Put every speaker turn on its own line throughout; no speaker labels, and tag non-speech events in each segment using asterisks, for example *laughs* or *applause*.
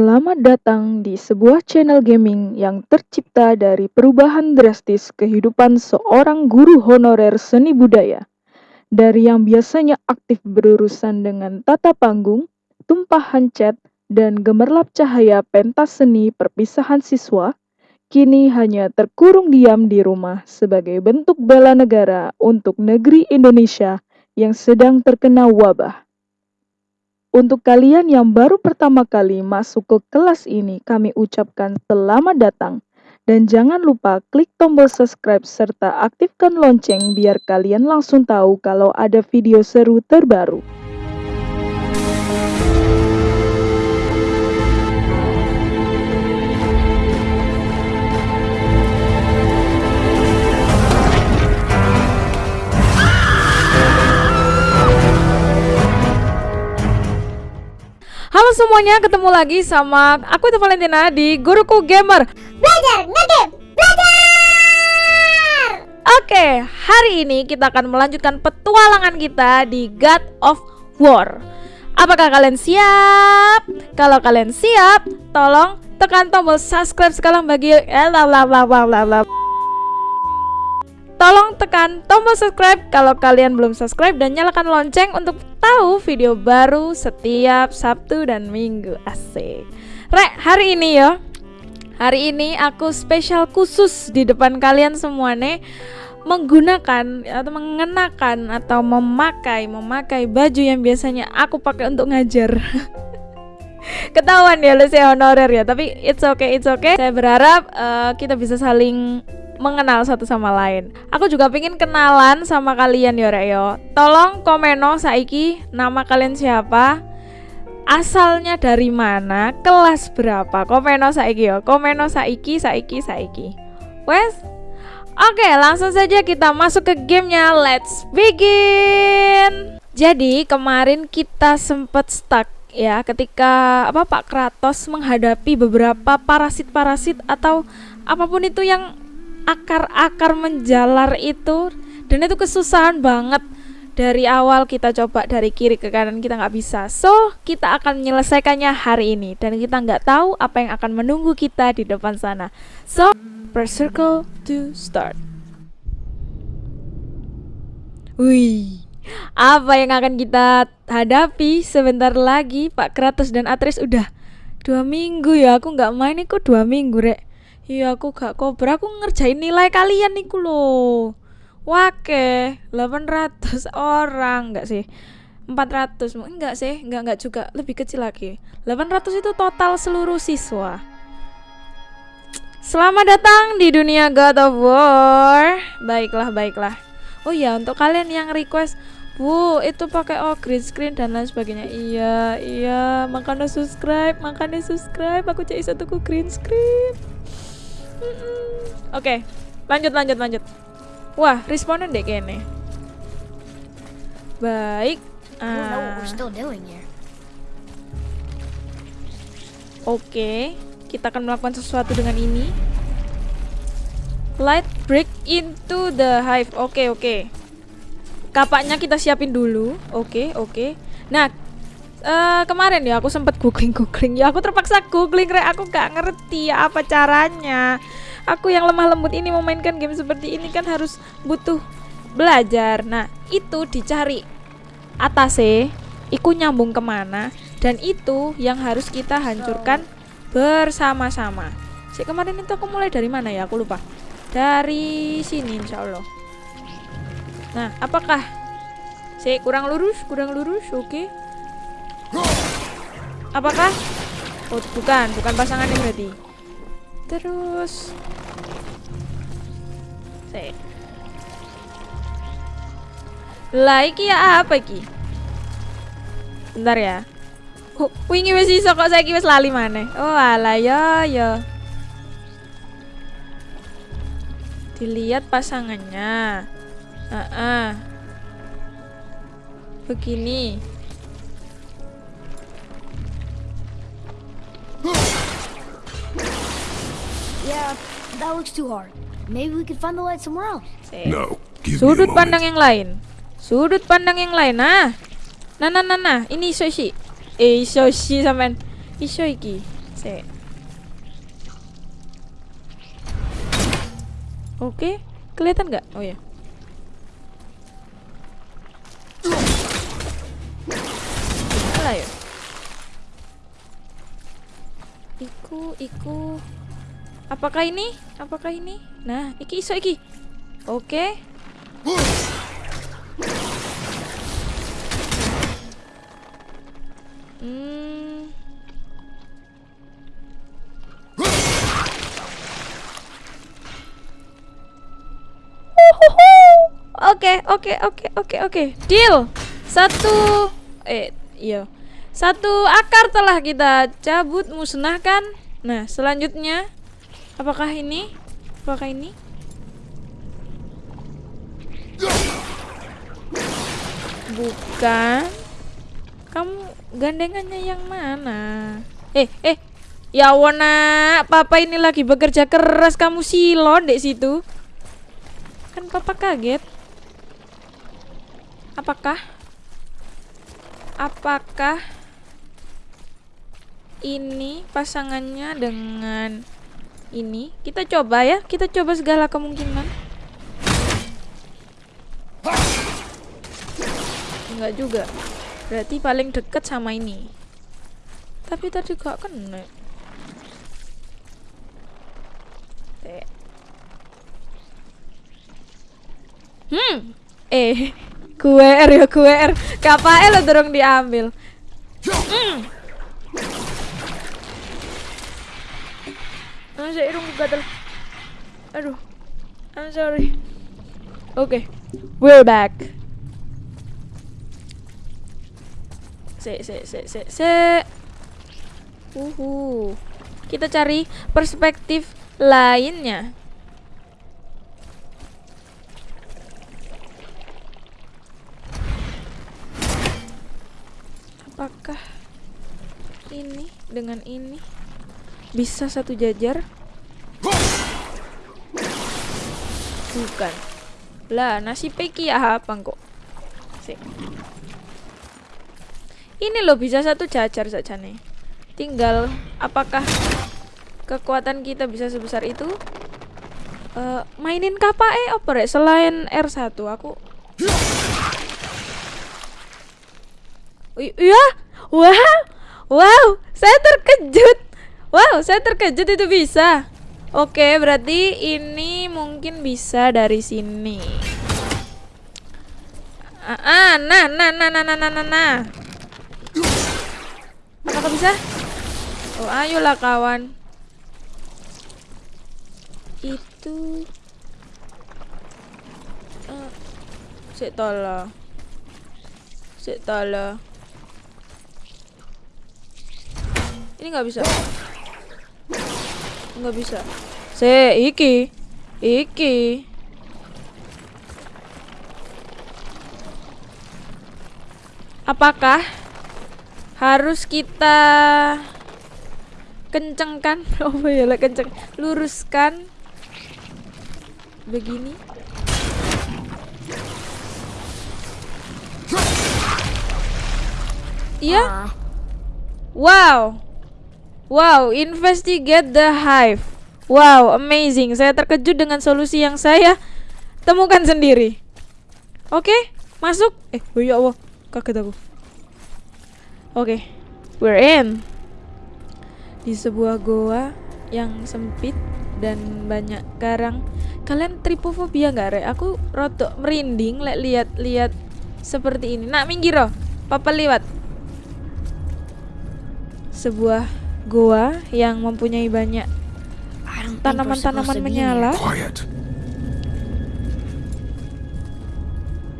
Selamat datang di sebuah channel gaming yang tercipta dari perubahan drastis kehidupan seorang guru honorer seni budaya. Dari yang biasanya aktif berurusan dengan tata panggung, tumpahan cat, dan gemerlap cahaya pentas seni perpisahan siswa, kini hanya terkurung diam di rumah sebagai bentuk bela negara untuk negeri Indonesia yang sedang terkena wabah. Untuk kalian yang baru pertama kali masuk ke kelas ini, kami ucapkan selamat datang. Dan jangan lupa klik tombol subscribe serta aktifkan lonceng biar kalian langsung tahu kalau ada video seru terbaru.
Halo semuanya, ketemu lagi sama aku itu Valentina di Guruku Gamer.
Belajar ngegame Belajar
Oke, hari ini kita akan melanjutkan petualangan kita di God of War. Apakah kalian siap? Kalau kalian siap, tolong tekan tombol subscribe sekarang bagi eh, la, la, la, la, la, la. Tolong tekan tombol subscribe kalau kalian belum subscribe dan nyalakan lonceng untuk tahu video baru setiap Sabtu dan Minggu. Asik. Rek, hari ini ya. Hari ini aku spesial khusus di depan kalian semua nih menggunakan atau mengenakan atau memakai memakai baju yang biasanya aku pakai untuk ngajar. *laughs* Ketahuan ya lu saya honorer ya, tapi it's okay, it's okay. Saya berharap uh, kita bisa saling mengenal satu sama lain. Aku juga pengen kenalan sama kalian yo yo. Tolong komeno saiki nama kalian siapa? Asalnya dari mana? Kelas berapa? Komeno saiki yo. Komeno saiki saiki saiki. Wes? Oke, langsung saja kita masuk ke gamenya. Let's begin. Jadi kemarin kita sempat stuck ya ketika apa Pak Kratos menghadapi beberapa parasit-parasit atau apa pun itu yang akar-akar menjalar itu dan itu kesusahan banget. Dari awal kita coba dari kiri ke kanan kita nggak bisa. So kita akan menyelesaikannya hari ini dan kita nggak tahu apa yang akan menunggu kita di depan sana. So press circle to start. Wih, apa yang akan kita hadapi? Sebentar lagi Pak Kratos dan Atreus udah dua minggu ya aku nggak main kok dua minggu rek Iya aku gak kobra. Aku ngerjain nilai kalian niku loh Wake 800 orang. Enggak sih. 400 enggak sih. Enggak enggak juga. Lebih kecil lagi. 800 itu total seluruh siswa. Selamat datang di dunia God of War. Baiklah baiklah. Oh ya untuk kalian yang request Bu itu pakai oh green screen dan lain sebagainya. Iya iya. Makanya subscribe makanya subscribe. Aku cek satu green screen Oke, lanjut lanjut lanjut. Wah, responden deh kayaknya. Baik. Uh, Oke, kita akan melakukan sesuatu dengan ini. Light break into the hive. Oke, oke. Kapaknya kita siapin dulu. Oke, oke. Nah, uh, kemarin ya aku sempat googling googling ya aku terpaksa googling rek. Aku gak ngerti ya apa caranya. Aku yang lemah lembut ini memainkan game seperti ini kan harus butuh belajar. Nah itu dicari atase iku nyambung ke mana dan itu yang harus kita hancurkan bersama-sama. Si kemarin itu aku mulai dari mana ya? Aku lupa. Dari sini insya Allah nah apakah? Si kurang lurus kurang lurus oke. okay. Apakah? Oh, bukan, bukan pasangannya berarti. Terus Lah iki ya apa iki? Bentar ya. Oh, wingi wis iso kok saiki wis lali maneh. Oh, alah ya ya. Dilihat pasangannya. Uh -uh. Begini.
Yeah, that looks too hard. Maybe we could find the light somewhere else.
No. Give
Sudut pandang yang lain. Sudut pandang yang lain. Nah. Nah nah nah nah, ini iso isi. Eh iso isi sampean. Iso iki. Sik. Oke, kelihatan nggak? Oh ya. Alah ya. Iku, iku. Apakah ini? Apakah ini? Nah, iki iso iki. Oke. Hmm. Oke, oke, oke, oke, oke. Deal. Satu eh iya. Satu akar telah kita cabut musnahkan. Nah, selanjutnya apakah ini? Apakah ini? Bukan. Kamu gandengannya yang mana? Eh, eh. Ya Wona, papa ini lagi bekerja keras kamu silon dek situ. Kan papa kaget. Apakah? Apakah ini pasangannya dengan ini? Kita coba ya, kita coba segala kemungkinan. Enggak juga. Berarti paling deket sama ini. Tapi tadi gak kena. Hmm. Eh, *laughs* QR ya QR. Lo dorong diambil. Hmm. Ah, saya gatel. Aduh. I'm sorry. Oke. We're back. Se se se se se. Uhu. Kita cari perspektif lainnya. Apakah ini dengan ini bisa satu jajar? Bukan. Lah, nasi peki ya apa kok? Sik. Ini loh bisa satu jajar saja nih. Tinggal apakah kekuatan kita bisa sebesar itu? Eh, mainin KPE apa rek? Selain R1 aku Iya, wow, wow, saya terkejut. Wow, saya terkejut itu bisa. Oke, berarti ini mungkin bisa dari sini. Ah, ah, nah, nah, nah, nah, nah, nah, nah, nah. Apakah bisa? Oh, ayolah kawan. Itu. Uh, Sik. Ini nggak bisa. Nggak bisa. Se, iki. Iki. Apakah harus kita kencengkan? *laughs* Oh ya lah kenceng. Luruskan begini. Iya.
Ah,
Wow. Wow, investigate the hive. Wow, amazing. Saya terkejut dengan solusi yang saya temukan sendiri. Oke, masuk. Eh, oh ya Allah, kaget aku. Oke, we're in. Di sebuah goa yang sempit dan banyak karang. Kalian tripofobia nggak, Rek? Aku rotok merinding lihat-lihat seperti ini. Nak minggir, oh. Papa liwat sebuah goa yang mempunyai banyak tanaman-tanaman menyala.
Quiet.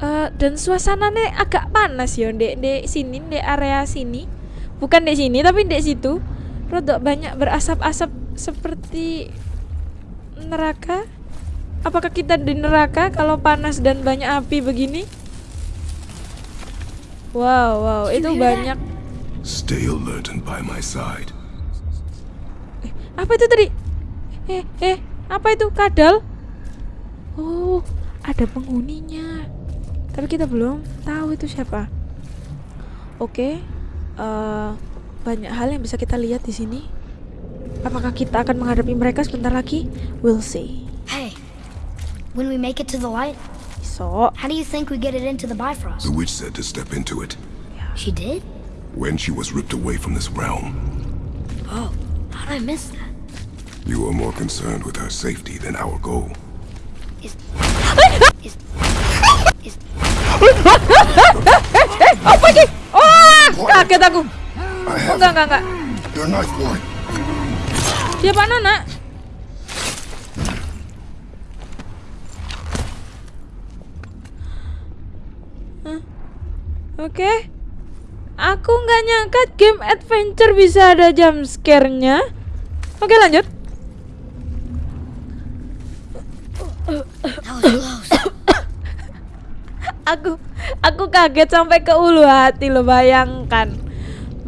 Eh, dan suasananya agak panas ya dek dek sini dek area sini. Bukan dek sini tapi dek situ. Rodok banyak berasap-asap seperti neraka. Apakah kita di neraka kalau panas dan banyak api begini? Wow wow. Itu banyak.
Stay alert and by my side.
Apa itu tadi? Eh, eh, apa itu kadal? Oh, ada penghuninya. Tapi kita belum tahu itu siapa. Oke. Eh, banyak hal yang bisa kita lihat di sini. Apakah kita akan menghadapi mereka sebentar lagi? We'll see.
Hey, when we make it to the light,
So,
how do you think we get it into the Bifrost?
The witch said to step into it
She did?
when she was ripped away from this realm.
Oh, how'd I miss that?
You are more concerned with her safety than our goal.
Is is is
apa ini? Wah, kaget aku.
I
Oh,
have
enggak, enggak, enggak.
your knife, boy.
Dia mana, nak? Hah? Oke. Aku nggak nyangka game adventure bisa ada jump scare-nya. Oke, lanjut. *coughs* Aku aku kaget sampai ke ulu hati lo bayangkan.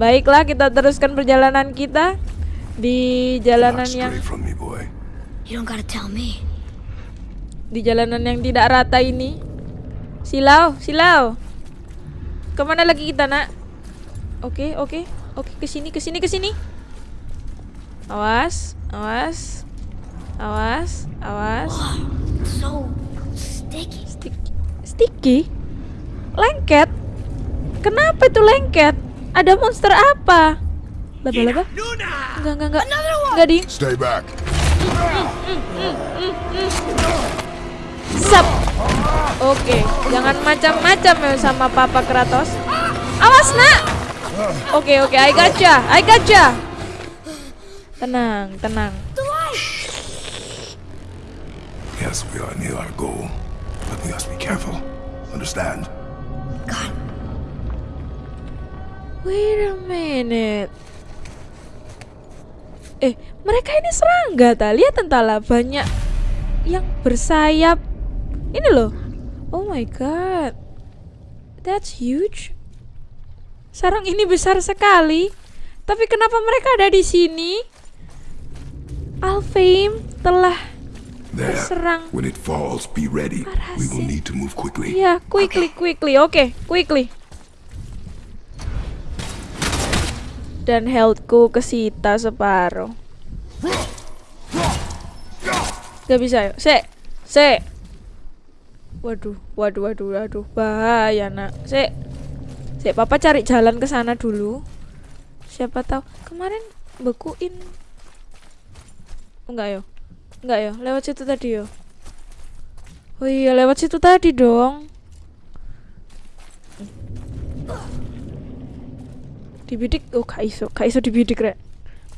Baiklah, kita teruskan perjalanan kita di jalanan yang
stray from me, boy.
You don't gotta tell me.
di jalanan yang tidak rata ini. Silau, silau. Ke mana lagi kita nak? Oke, oke, oke. Ke sini, ke sini, ke sini. Awas, awas, awas, awas.
So sticky.
Sticky, sticky, lengket. Kenapa itu lengket? Ada monster apa? Laba-laba? Enggak, enggak, enggak. Enggak ding.
Stay back.
Sap. Oke, jangan macam-macam ya sama Papa Kratos. Awas, Nak. Oke, oke, I gotcha. I gotcha. Tenang, tenang.
Yes, we are near our goal, but we must be careful. Understand?
God,
Wait a minute. Eh, mereka ini serangga ta? Lihat entahlah banyak yang bersayap. Ini loh. Oh my god. That's huge. Sarang ini besar sekali. Tapi kenapa mereka ada di sini? Alfheim telah
There.
Berserang.
When it falls, be ready. We will need to move quickly.
Ya, quickly, quickly. Oke, quickly. Dan healthku kesita separuh. Gak bisa yuk. Se, se. Waduh, waduh, waduh, waduh. Bahaya nak. Se, se. Papa cari jalan ke sana dulu. Siapa tahu kemarin bekuin. Enggak yo, enggak yo. Lewat situ tadi yo. Oh iya, lewat situ tadi dong. Dibidik, oh gak iso, gak iso dibidik rek.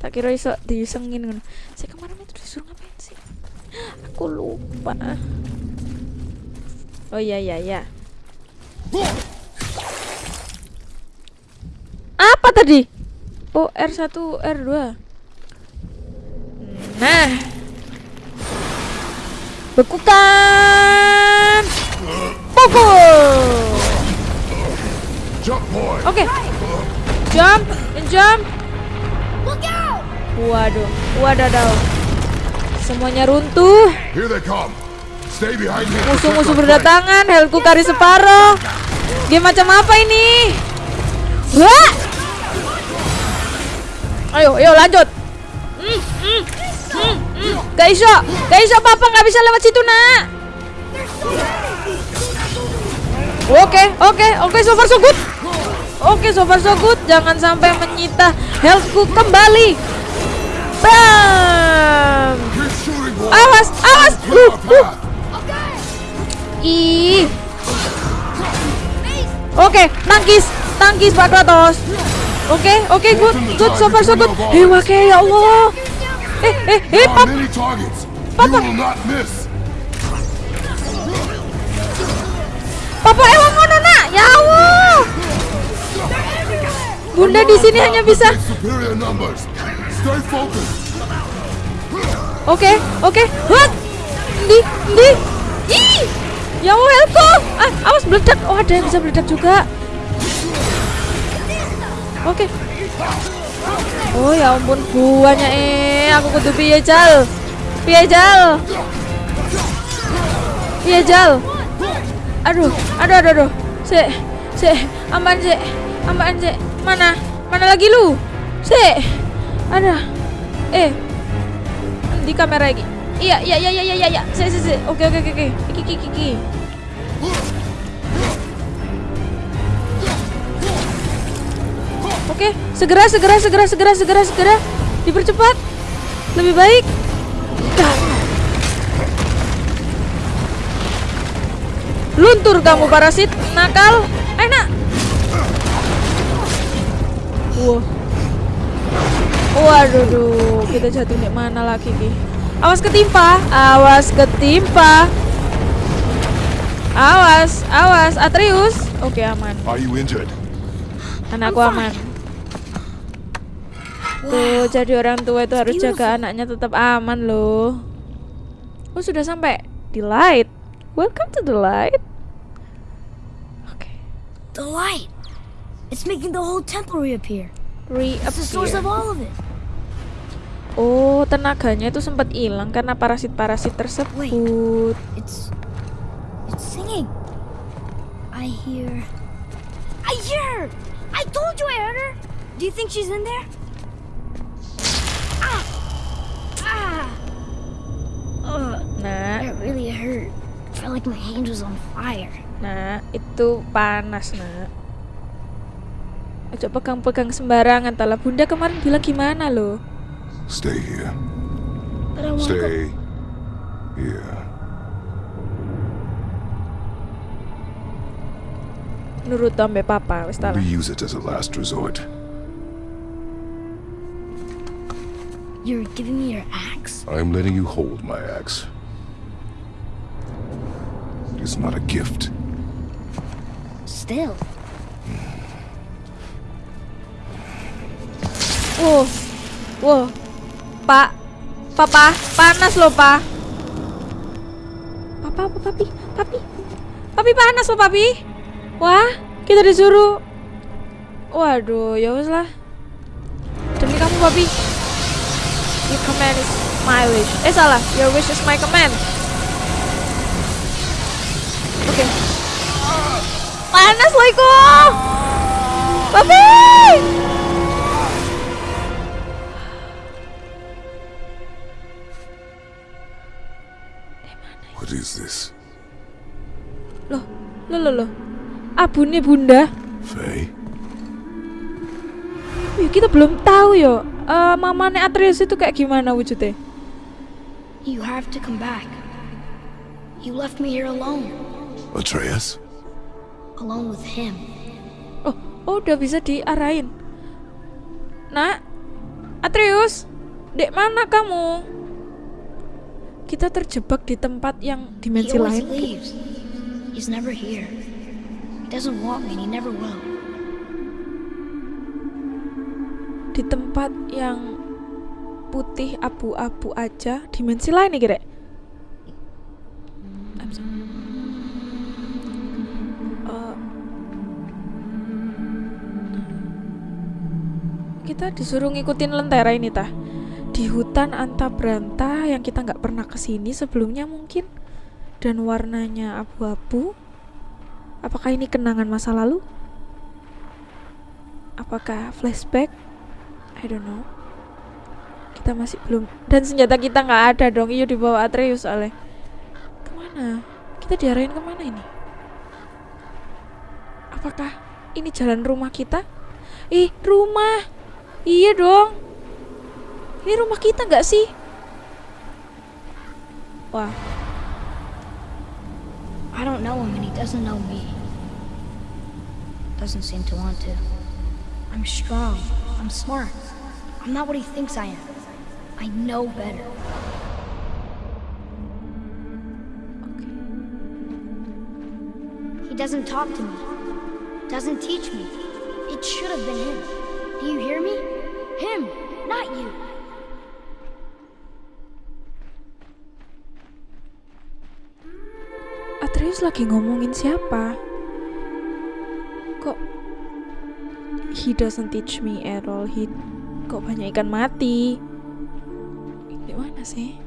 Tak kira iso disengin ngono. Saya kemarin itu disuruh ngapain sih? Aku lupa. Oh iya iya iya. Apa tadi? Oh R1 R2. Nah. Bekukan. Pukul.
Jump, boy.
Oke. Jump, jump.
look out!
Waduh, wadadaw. Semuanya runtuh.
Here they come. Stay behind me. and
Musuh-musuh berdatangan. Helku kari separuh. Game macam apa ini? Wah! Ayo, ayo lanjut. Hmm, hmm. Gak papa nggak bisa lewat situ nak. Oke, oke, oke, so far so good. Oke, so far so good. Jangan sampai menyita healthku kembali. Bam! Awas, awas. Uh, uh. Ih. Oke, tangkis, tangkis Pak Kratos. Oke, oke, good, good, so far so good. Eh, oke, ya Allah. Eh, eh, eh, pap. Papa. Papa emang ngono nak, ya Allah. Bunda di sini hanya bisa. Oke, oke, what? Di, di, ih, ya Allah, helpku. Ah, awas meledak. Oh, ada yang bisa meledak juga. Oke. Oh ya ampun buahnya eh aku kudu piye jal. Piye jal. Piye jal. Aduh, aduh aduh aduh. Si, si, aman si. Ambaan sih. Mana? Mana lagi lu? Sih. Ada. Eh. Di kamera lagi. Iya, iya, iya, iya, iya, iya. Sih, sih, sih. Oke, oke, oke, oke. Iki, iki, iki, Oke, segera, segera, segera, segera, segera, segera. Dipercepat. Lebih baik. Luntur kamu parasit nakal. Enak. Wah. Waduh, duh. kita jatuh di mana lagi ki? Awas ketimpa, awas ketimpa. Awas, awas, Atreus. Oke aman,
Are you injured?
anakku aman. Tuh, jadi orang tua itu harus jaga anaknya tetap aman loh. Oh sudah sampai di light. Welcome to the light. Oke,
The light. It's making the whole temple reappear. It's the source of
reappear.
all of it.
Oh, tenaganya itu sempat hilang karena parasit-parasit tersebut.
It's it's singing. I hear I hear her. I told you I heard her. Do you think she's in there? Ah! Ah!
Nah,
that really hurt. I felt like my hand was on fire.
nah, itu panas, nak. Ojo pegang-pegang sembarangan, Tala. Bunda kemarin bilang gimana loh?
Stay here.
But I want to go.
Stay here.
Nurut ambe papa, wis Tala.
We use it as a last resort.
You're giving me your axe?
I'm letting you hold my axe. It's not a gift.
Still.
Wow, wow, Pak, Papa, panas loh, Pak. Papa, apa, papi, papi, papi panas loh, papi. Wah, kita disuruh. Waduh, ya wes lah. Demi kamu, papi. Your command is my wish. Eh salah, your wish is my command. Oke. Panas loh, Iko. Papi.
What is this?
Loh, loh, loh, loh. Abune bunda.
Faye?
Wih, kita belum tahu yo. Eh, mamane Atreus itu kayak gimana wujudnya?
You have to come back. You left me here alone.
Atreus?
Alone with him.
Oh, oh udah bisa diarahin. Nak, Atreus, dek mana kamu? Kita terjebak di tempat yang
He
dimensi
always
lain.
leaves. He's never here. He doesn't want me and he never will.
Di tempat yang putih abu-abu aja, dimensi lain nih kira. Sorry. Eh, kita disuruh ngikutin lentera ini tah. Di hutan anta beranta yang kita nggak pernah ke sini sebelumnya mungkin. Dan warnanya abu-abu. Apakah ini kenangan masa lalu? Apakah flashback I don't know. Kita masih belum. Dan senjata kita nggak ada dong. Iyo dibawa Atreus oleh. Ke mana? Kita diarahin ke mana ini? Apakah ini jalan rumah kita? Ih rumah. Iya dong. Ini rumah kita nggak sih? Wah.
I don't know him and he doesn't know me. Doesn't seem to want to. I'm strong. I'm smart. I'm not what he thinks I am. I know better. He doesn't talk to me. Doesn't teach me. It should have been him. Do you hear me? Him, not you.
Atreus lagi ngomongin siapa? Kok he doesn't teach me at all. He kok banyak ikan mati. Di mana sih?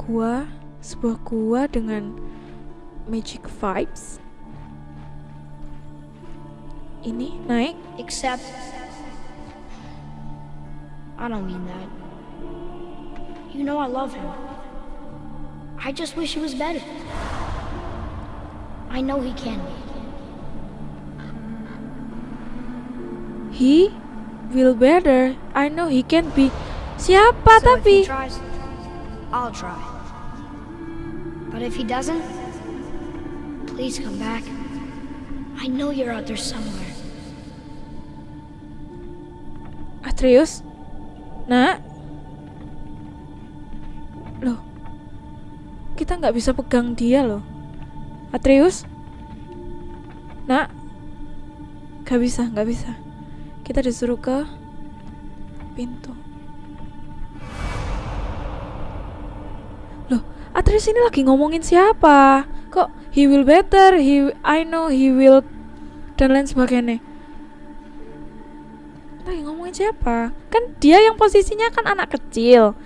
Gua, sebuah gua dengan magic vibes. ini naik.
Except. I don't mean that. You know I love him. I just wish he was better. I know he can be.
He will better. I know he can be. Siapa
So if he
tapi?
tries, I'll try. But if he doesn't, please come back. I know you're out there somewhere.
Atreus? Nak? Loh. Kita nggak bisa pegang dia loh. Atreus? Nak? Gak bisa, nggak bisa. Kita disuruh ke pintu. Loh, Atreus ini lagi ngomongin siapa? Kok he will better, he I know he will dan lain sebagainya. Lagi ngomongin siapa? Kan dia yang posisinya kan anak kecil.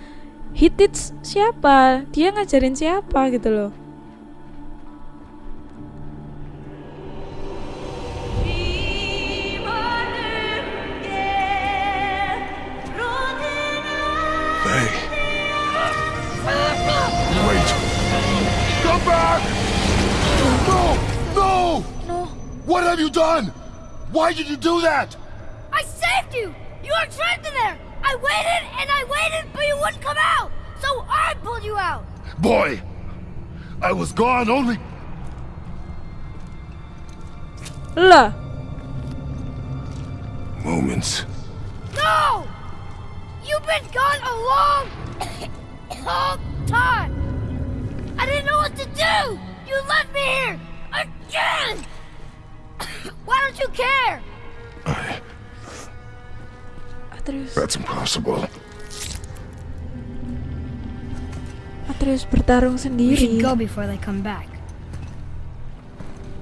He teach siapa? Dia ngajarin siapa gitu loh.
Why did you do that?
I saved you! You were trapped in there! I waited and I waited, but you wouldn't come out! So I pulled you out!
Boy! I was gone only.
lah.
Moments.
No! You've been gone a long, *coughs* long time! I didn't know what to do! You left me here! Again! *coughs* Why don't you care?
I,
Atreus,
that's impossible.
Atreus bertarung
We should
sendiri.
go before they come back.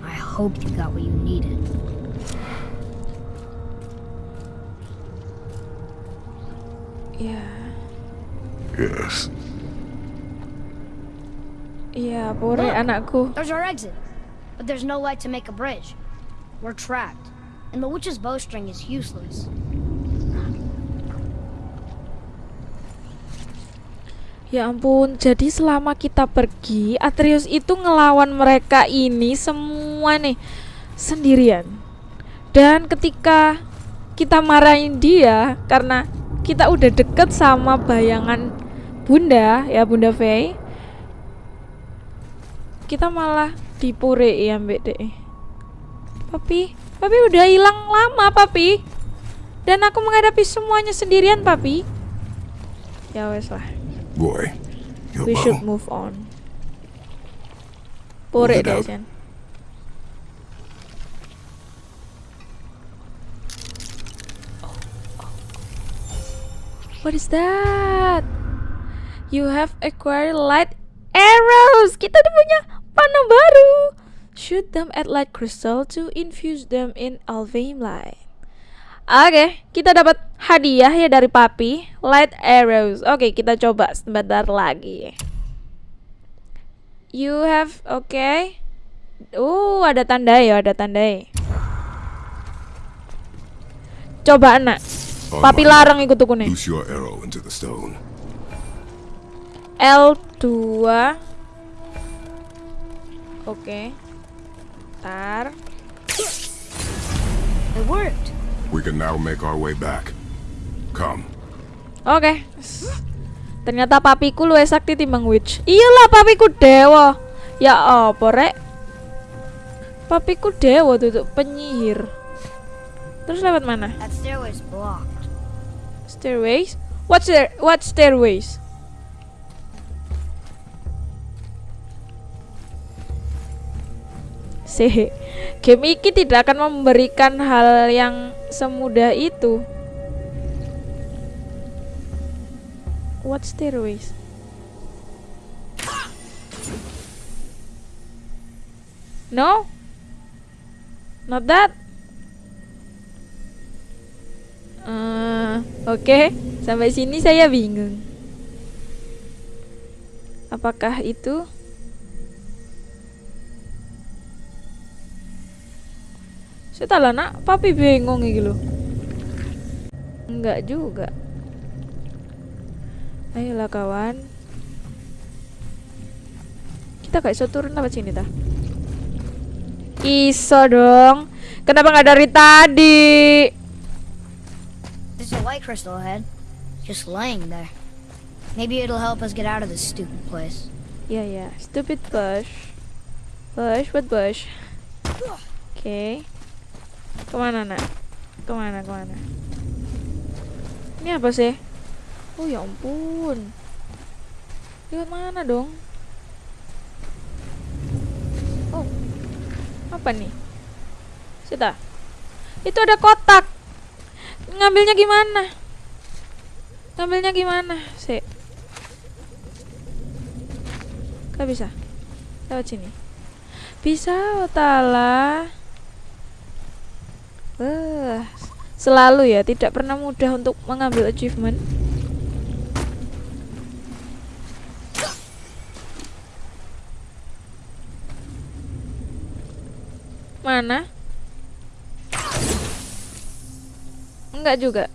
I hope you got what you needed.
Yeah.
Yes.
iya, Pore anakku.
There's our exit, but there's no light to make a bridge. We're trapped, and the witch's bowstring is useless.
Ya ampun, jadi selama kita pergi, Atreus itu ngelawan mereka ini semua nih sendirian. Dan ketika kita marahin dia karena kita udah deket sama bayangan Bunda, ya Bunda Faye. Kita malah dipure ya Mbak DE. Papi, Papi udah hilang lama, Papi. Dan aku menghadapi semuanya sendirian, Papi. Ya wes lah.
Boy,
We should move on. Pure
it
deh. Jen. What is that? You have acquired light arrows. Kita udah punya panah baru. Shoot them at light crystal to infuse them in Alvain light. Oke, kita dapat hadiah ya dari papi, light arrows. Oke, kita coba sebentar lagi. You have, oke. Uh, ada tanda ya, ada tanda ya. Coba anak,
On
papi larang ikut tukune.
Loose your arrow into the stone.
L2 Oke Ntar
It worked.
We can now make our way back. Come.
Oke S- Ternyata papiku luwih sakti timbang witch Iyalah papiku dewa Ya apa rek Papiku dewa tuh, tuh penyihir Terus lewat mana?
That stairway's blocked.
Stairways? What stair what stairways? Sehe, game ini tidak akan memberikan hal yang semudah itu. What stairways? No? Not that? Eh, Oke, sampai sini saya bingung. Apakah itu? Saya lah nak, papi bingung iki lho. Enggak juga. Ayolah kawan. Kita gak iso turun apa sini ta? Iso dong. Kenapa nggak dari tadi?
There's a light crystal ahead, just laying there. Maybe it'll help us get out of this stupid place.
Ya ya, stupid bush. Bush, what bush? Oke. Ke mana nak? Ke mana ke mana? Ini apa sih? Oh ya ampun. Lewat mana dong? Oh, apa nih? Sita. Itu ada kotak. Ngambilnya gimana? Ngambilnya gimana? Sih. Gak bisa. Lewat sini. Bisa, Otala. Wah, selalu ya tidak pernah mudah untuk mengambil achievement. Mana? Enggak juga.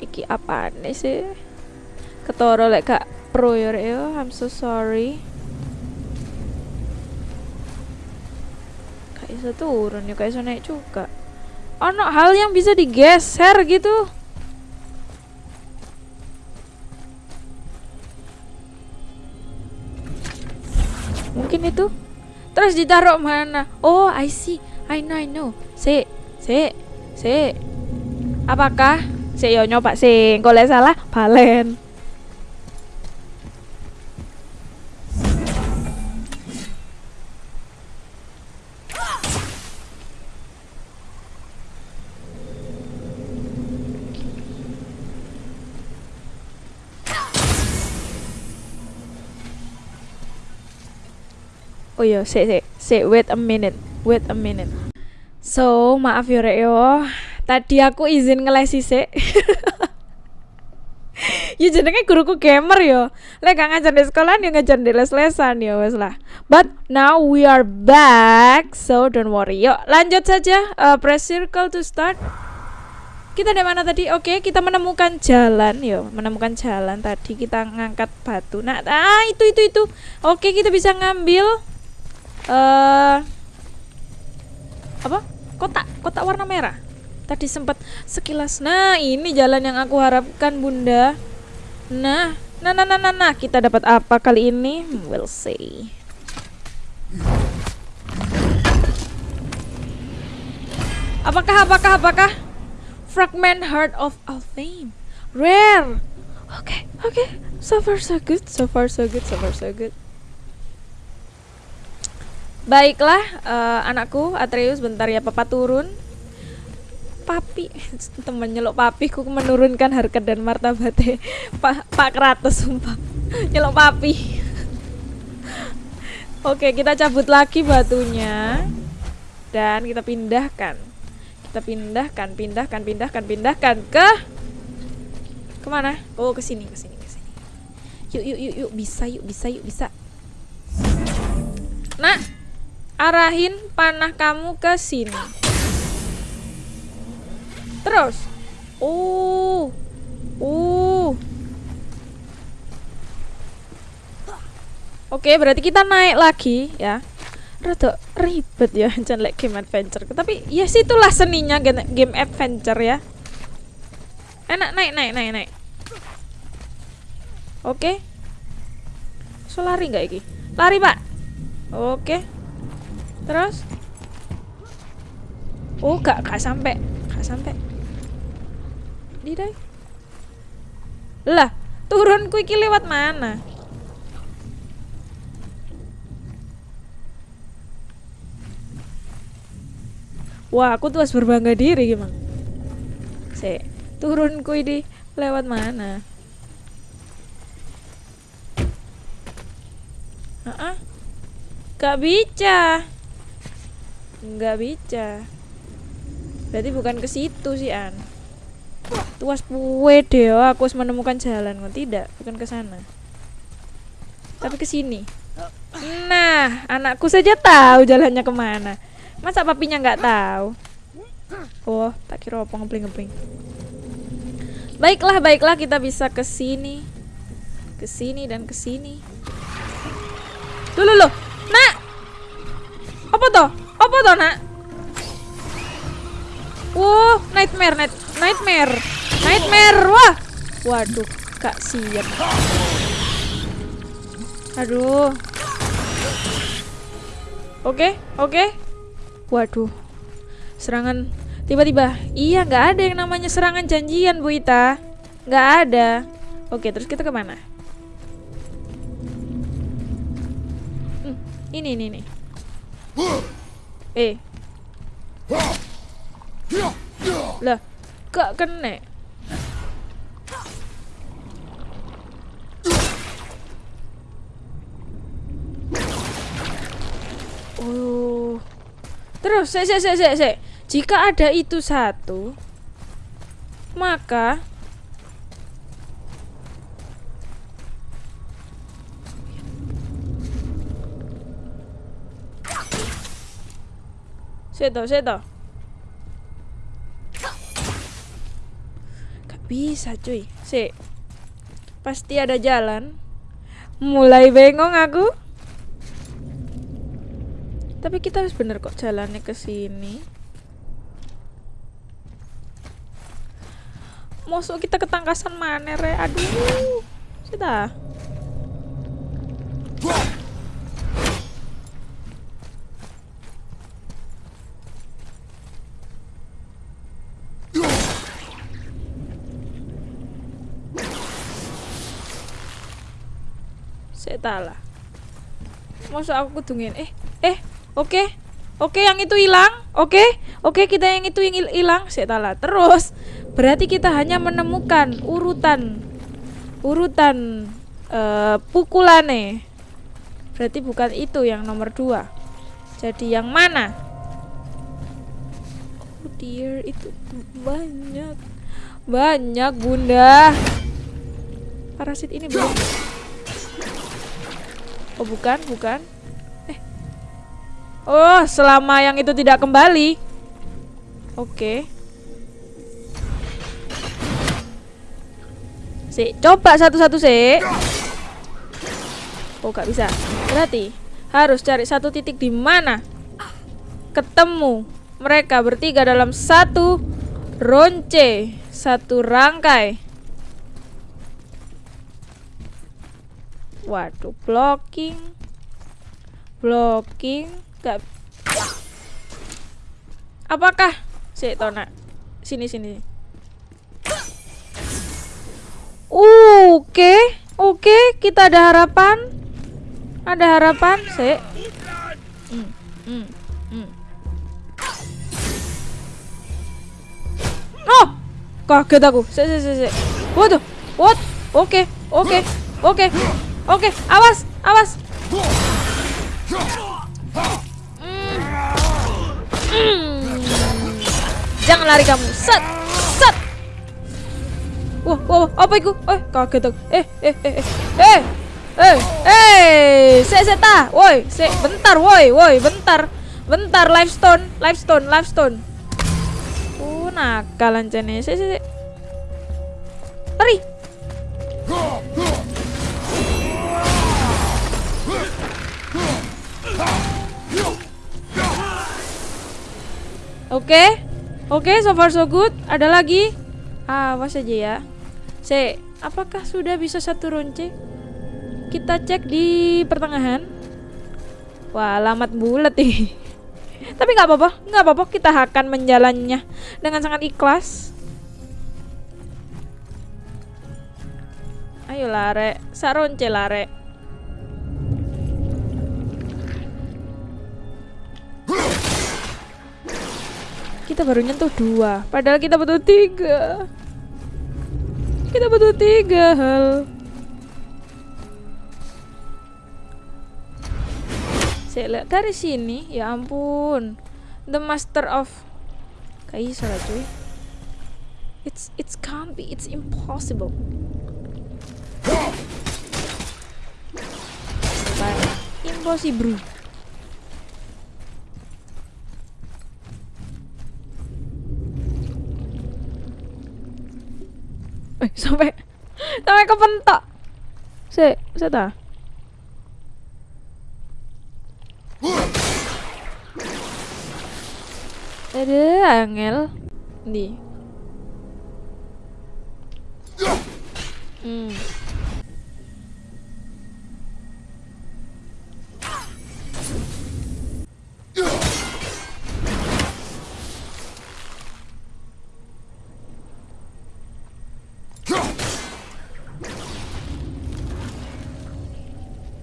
Iki apa nih sih? Ketoro lek kak pro ya Rek, yo. I'm so sorry. Gak bisa turun ya, bisa naik juga. Ono hal yang bisa digeser gitu. Mungkin itu. Terus ditaruh mana? Oh, I see. I know, I know. Si, si, si. Apakah? Si yo nyoba sih. Kalau salah, balen. Iya, sik sik. Sik, wait a minute. Wait a minute. So, maaf yo. Tadi aku izin ngelesi sik. *laughs* ya jenenge guruku gamer yo. Lek gak ngajar di sekolah ya ngajar di les-lesan ya wes lah. But now we are back. So don't worry. Yuk, lanjut saja. Uh, press circle to start. Kita di mana tadi? Oke, kita menemukan jalan, yo, menemukan jalan tadi kita ngangkat batu. Nah, ah itu itu itu. Oke, kita bisa ngambil uh, apa? Kotak kotak warna merah. Tadi sempat sekilas. Nah ini jalan yang aku harapkan bunda. Nah nah nah nah nah, nah. kita dapat apa kali ini? We'll see. Apakah apakah apakah? Fragment heart of Alfheim. Rare. Oke okay, oke okay. so far so good so far so good so far so good Baiklah, uh, anakku Atreus, bentar ya papa turun. Papi, *laughs* temen nyelok papi, ku menurunkan harkat dan martabatnya *laughs* Pak Pak Kratos sumpah. *laughs* nyelok papi. Oke, kita cabut lagi batunya dan kita pindahkan. Kita pindahkan, pindahkan, pindahkan, pindahkan ke ke mana? Oh, ke sini, ke sini, ke sini. Yuk, yuk, yuk, yuk, bisa, yuk, bisa, yuk, bisa. Nah, arahin panah kamu ke sini. Terus. Uh. Uh. Oke, berarti kita naik lagi ya. Rada ribet ya *laughs* like game adventure. Tapi ya yes, itulah seninya game adventure ya. Enak naik naik naik naik. Oke. So lari nggak iki? Lari, Pak. Oke. Terus? Oh, gak, gak sampai. Gak sampai. Didai. Lah, turunku iki lewat mana? Wah, aku tuh harus berbangga diri gimana? Se, turunku ini lewat mana? Ah, uh -uh. gak bisa nggak bisa berarti bukan ke situ sih an tuas puwe deh aku harus menemukan jalan kok tidak bukan ke sana Tapi ke sini. Nah, anakku saja tahu jalannya ke mana. Masa papinya nggak tahu? Oh, tak kira apa ngepling-ngepling. Baiklah, baiklah kita bisa ke sini. Ke sini dan ke sini. Loh, loh. Nak. Apa toh? Apa toh, Nak? Wow, nightmare, night, nightmare. Nightmare. Wah. Waduh, Kak siap. Aduh. Oke, oke. Waduh. Serangan tiba-tiba. Iya, nggak ada yang namanya serangan janjian, Bu Ita. Nggak ada. Oke, terus kita ke mana? Hmm, ini, ini, ini. Eh. Lah, gak kena. Oh. Terus, se, se, se, se. Jika ada itu satu, maka Seto, seto. Gak bisa cuy. Si. Pasti ada jalan. Mulai bengong aku. Tapi kita harus bener kok jalannya ke sini. Masuk kita ketangkasan mana re? Aduh. Kita. Saya lah. Masa aku kudungin eh eh oke oke yang itu hilang oke oke kita yang itu yang hil- hilang saya lah terus berarti kita hanya menemukan urutan urutan eh pukulannya berarti bukan itu yang nomor dua. Jadi yang mana? Oh dear itu banyak banyak bunda. Parasit ini belum Oh bukan, bukan. Eh. Oh, selama yang itu tidak kembali. Oke. Si, coba satu-satu sih. Oh, gak bisa. Berarti harus cari satu titik di mana ketemu mereka bertiga dalam satu ronce, satu rangkai. Waduh, blocking. Blocking. Gak Apakah si Tona? Sini sini. Oke, oke, kita ada harapan. Ada harapan, si. Hmm, hmm, hmm. Oh, kaget aku. Si, si, si, si. Waduh, what? Oke, oke, oke. Oke, awas, awas. Hmm. Jangan lari kamu. Set, set. Wah, wah, apa itu? Eh, kaget aku. Eh, eh, eh, eh, eh, eh, eh, se, se ta, woi, se, bentar, woi, woi, bentar, bentar, live stone, live stone, live stone. Uh, nakal ancene, se, se, se. Lari. Oke, oke, so far so good. Ada lagi? Awas aja ya. Se, apakah sudah bisa satu ronce? Kita cek di pertengahan. Wah, alamat bulat nih. *laughs* Tapi nggak apa-apa, nggak apa-apa. Kita akan menjalannya dengan sangat ikhlas. Ayo lare, saronce lare. Kita baru nyentuh dua, padahal kita butuh tiga. Kita butuh tiga hal. Saya lihat dari sini, ya ampun, the master of Kaisa lah cuy. It's it's can't be, it's impossible. Impossible. Eh, sampai sampai kepentok. Se, se ta. Ada angel. Di. Hmm.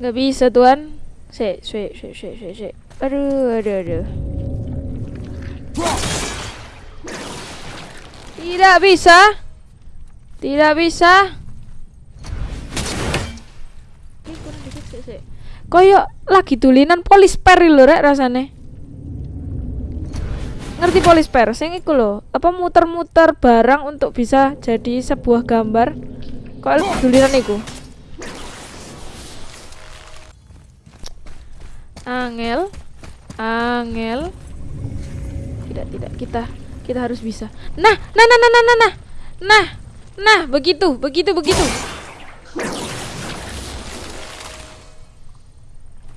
Nggak bisa tuan. Se, se, se, se, se, se. Aduh, aduh, aduh. Tidak bisa. Tidak bisa. Koyo lagi tulinan polisper lho rek rasane. Ngerti polisper? Sing iku lho, apa muter-muter barang untuk bisa jadi sebuah gambar. Kok tulinan iku? Angel, Angel. Tidak, tidak. Kita kita harus bisa. Nah, nah, nah, nah, nah, nah, nah. Nah, nah, begitu, begitu, begitu.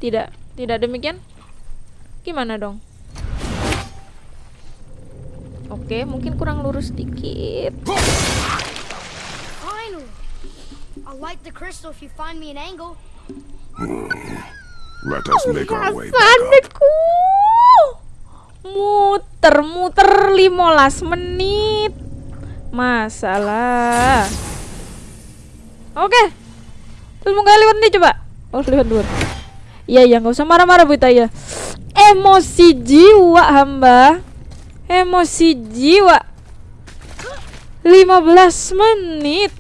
Tidak, tidak demikian. Gimana dong? Oke, mungkin kurang lurus sedikit.
Finally! I'll light the crystal if you find me an angle.
Let us make our way back up.
Sandeku. Muter, muter 15 menit. Masalah. Oke. Terus mau lewat nih coba. Oh, lewat dulu. Iya, iya, nggak usah marah-marah Bu ya. Emosi jiwa hamba. Emosi jiwa. 15 menit.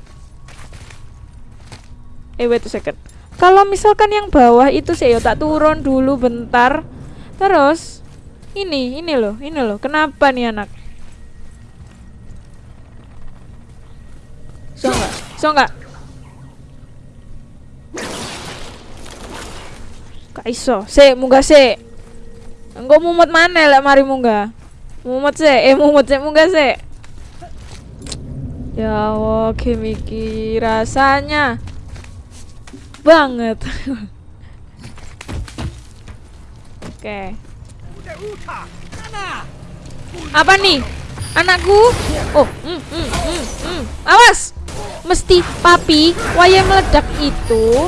Eh, wait a second. Kalau misalkan yang bawah itu sih ya tak turun dulu bentar. Terus ini, ini loh, ini loh. Kenapa nih anak? So enggak? So enggak? Gak iso. Se, munggah se. Engko mumut mana lek mari munggah? Mumut se, eh mumut se munggah se. Ya Allah, kimiki rasanya banget. *laughs* Oke. Apa nih? Anakku? Oh, mm, mm, mm, mm. awas! Mesti papi, waya meledak itu,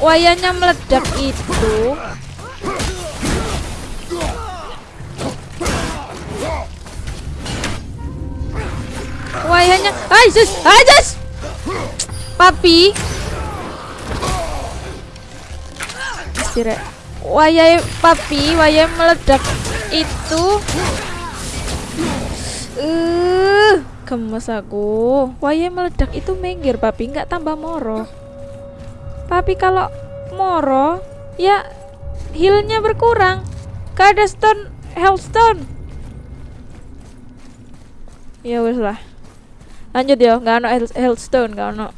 wayanya meledak itu. Wayanya, ay sus, ay sus! Papi, Sire. Wayai papi, wayai meledak itu. Uh, gemes aku. Wayai meledak itu minggir papi, nggak tambah moro. Papi kalau moro, ya healnya berkurang. Gak ada stone, health stone. Ya wes lah. Lanjut ya, nggak ada health stone, nggak ada.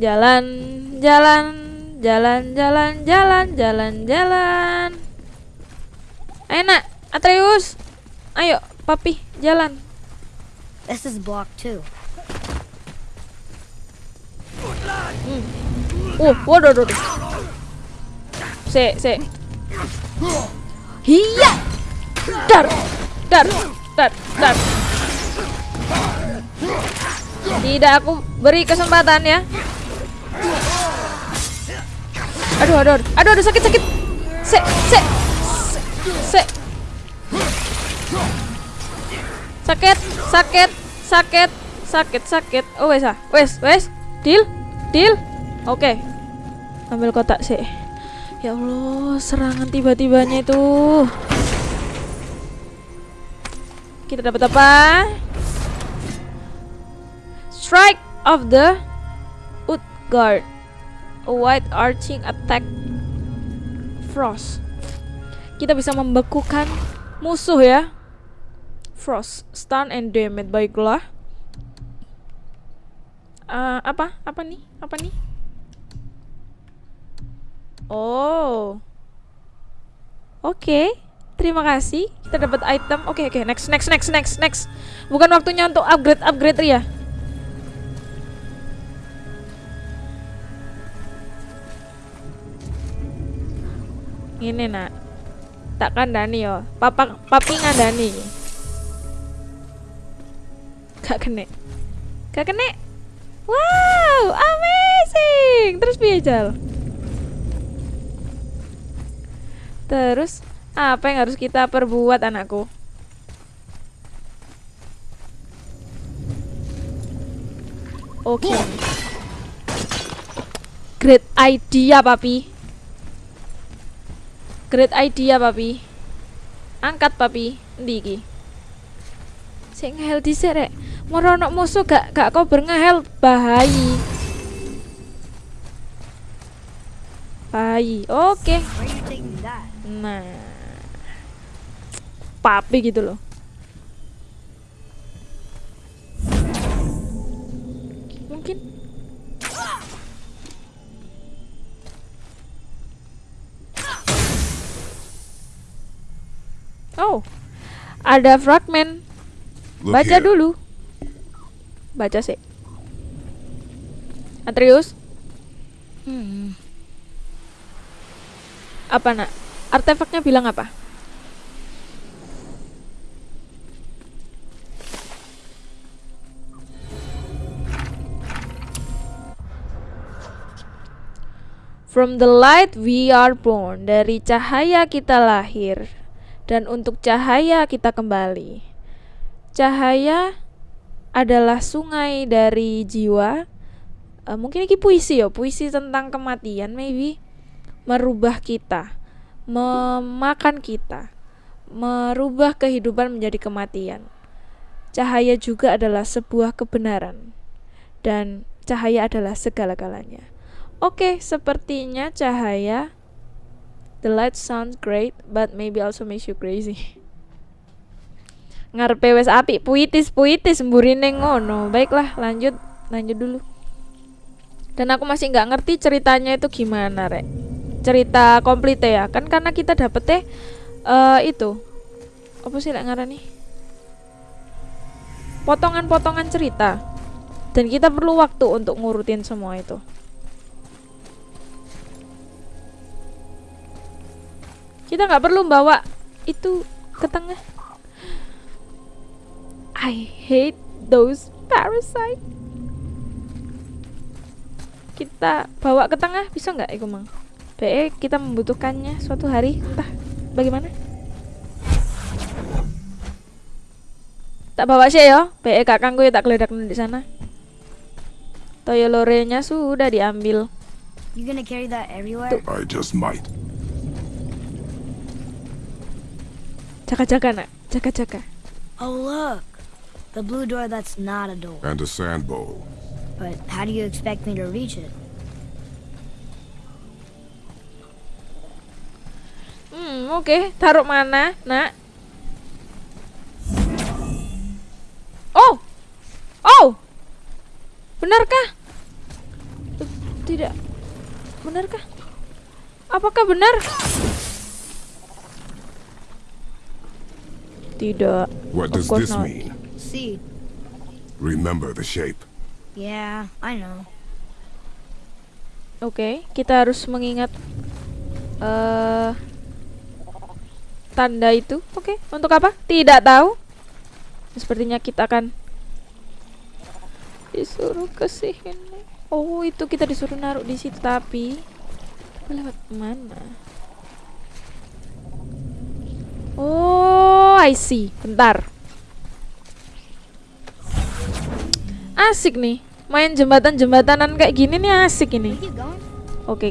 Jalan, jalan, jalan, jalan, jalan, jalan, jalan. Enak, Atreus. Ayo, papi, jalan.
This is block two.
Hmm. Uh, waduh, waduh. Se, se. Hiya. Dar, dar, dar, dar. Tidak aku beri kesempatan ya. Aduh, aduh, aduh, aduh, aduh sakit, sakit. Se, se, se. Sakit, sakit, sakit, sakit, sakit. Oh wes ah, wes, wes. Deal, deal. Oke. Ambil kotak sih. Ya Allah, serangan tiba-tibanya itu. Kita dapat apa? Strike of the Utgard. A white arching attack Frost. Kita bisa membekukan musuh ya. Frost, stun and damage baiklah. Eh, apa? Apa nih? Apa nih? Oh. Oke. Terima kasih. Kita dapat item. Oke, oke. Next, next, next, next, next. Bukan waktunya untuk upgrade, upgrade Ria. Ini nak. Tak kandani yo. Papa, papi ngandani. Gak kena. Gak kena. Wow, amazing. Terus piye Jal? Terus apa yang harus kita perbuat anakku? Oke. Great idea, papi. Great idea, papi. Angkat, papi. Endi iki? Sing ngehel dhisik rek. Musuh gak gak kober ngehel bahaya. Bahaya. Oke.
That?
Nah. Papi gitu loh. Mungkin Oh. Ada fragmen. Baca dulu. Baca sih. Atrius.
Hmm.
Apa nak? Artefaknya bilang apa? From the light we are born. Dari cahaya kita lahir. Dan untuk cahaya kita kembali. Cahaya adalah sungai dari jiwa. Eh, mungkin ini puisi ya, puisi tentang kematian maybe merubah kita, memakan kita, merubah kehidupan menjadi kematian. Cahaya juga adalah sebuah kebenaran, dan cahaya adalah segala-galanya. Oke, sepertinya cahaya. The light sounds great, but maybe also makes you crazy. Ngarepe wes api, puitis puitis mburine ngono. Baiklah, lanjut, lanjut dulu. Dan aku masih nggak ngerti ceritanya itu gimana, Rek cerita komplit ya kan karena kita dapetnya eh itu apa sih lek ngarani potongan-potongan cerita dan kita perlu waktu untuk ngurutin semua itu kita nggak perlu bawa itu ke tengah. I hate those parasite kita bawa ke tengah bisa nggak iku mang? BE kita membutuhkannya suatu hari. Entah bagaimana? Tak bawa sih ya BE kakangku ya tak geledak di sana. Toyo lorenya sudah diambil.
You gonna carry that everywhere?
I just might.
Jaga-jaga nak? Jaga-jaga
Oh look, the blue door that's not a door.
And a sand bowl.
But how do you expect me to reach it?
hmm oke. Taruh mana nak? Oh! Oh! Benarkah? Tidak. Benarkah? Apakah benar tidak
What does this
not.
mean?
See,
Remember the shape.
yeah, I know.
Oke, kita harus mengingat eh tanda itu. Oke, untuk apa? Tidak tahu. Sepertinya kita akan disuruh ke sini. Oh, itu kita disuruh naruh di situ tapi lewat mana? Oh, I see. Bentar. Asik nih. Main jembatan-jembatanan kayak gini nih asik ini.
You going?
Oke.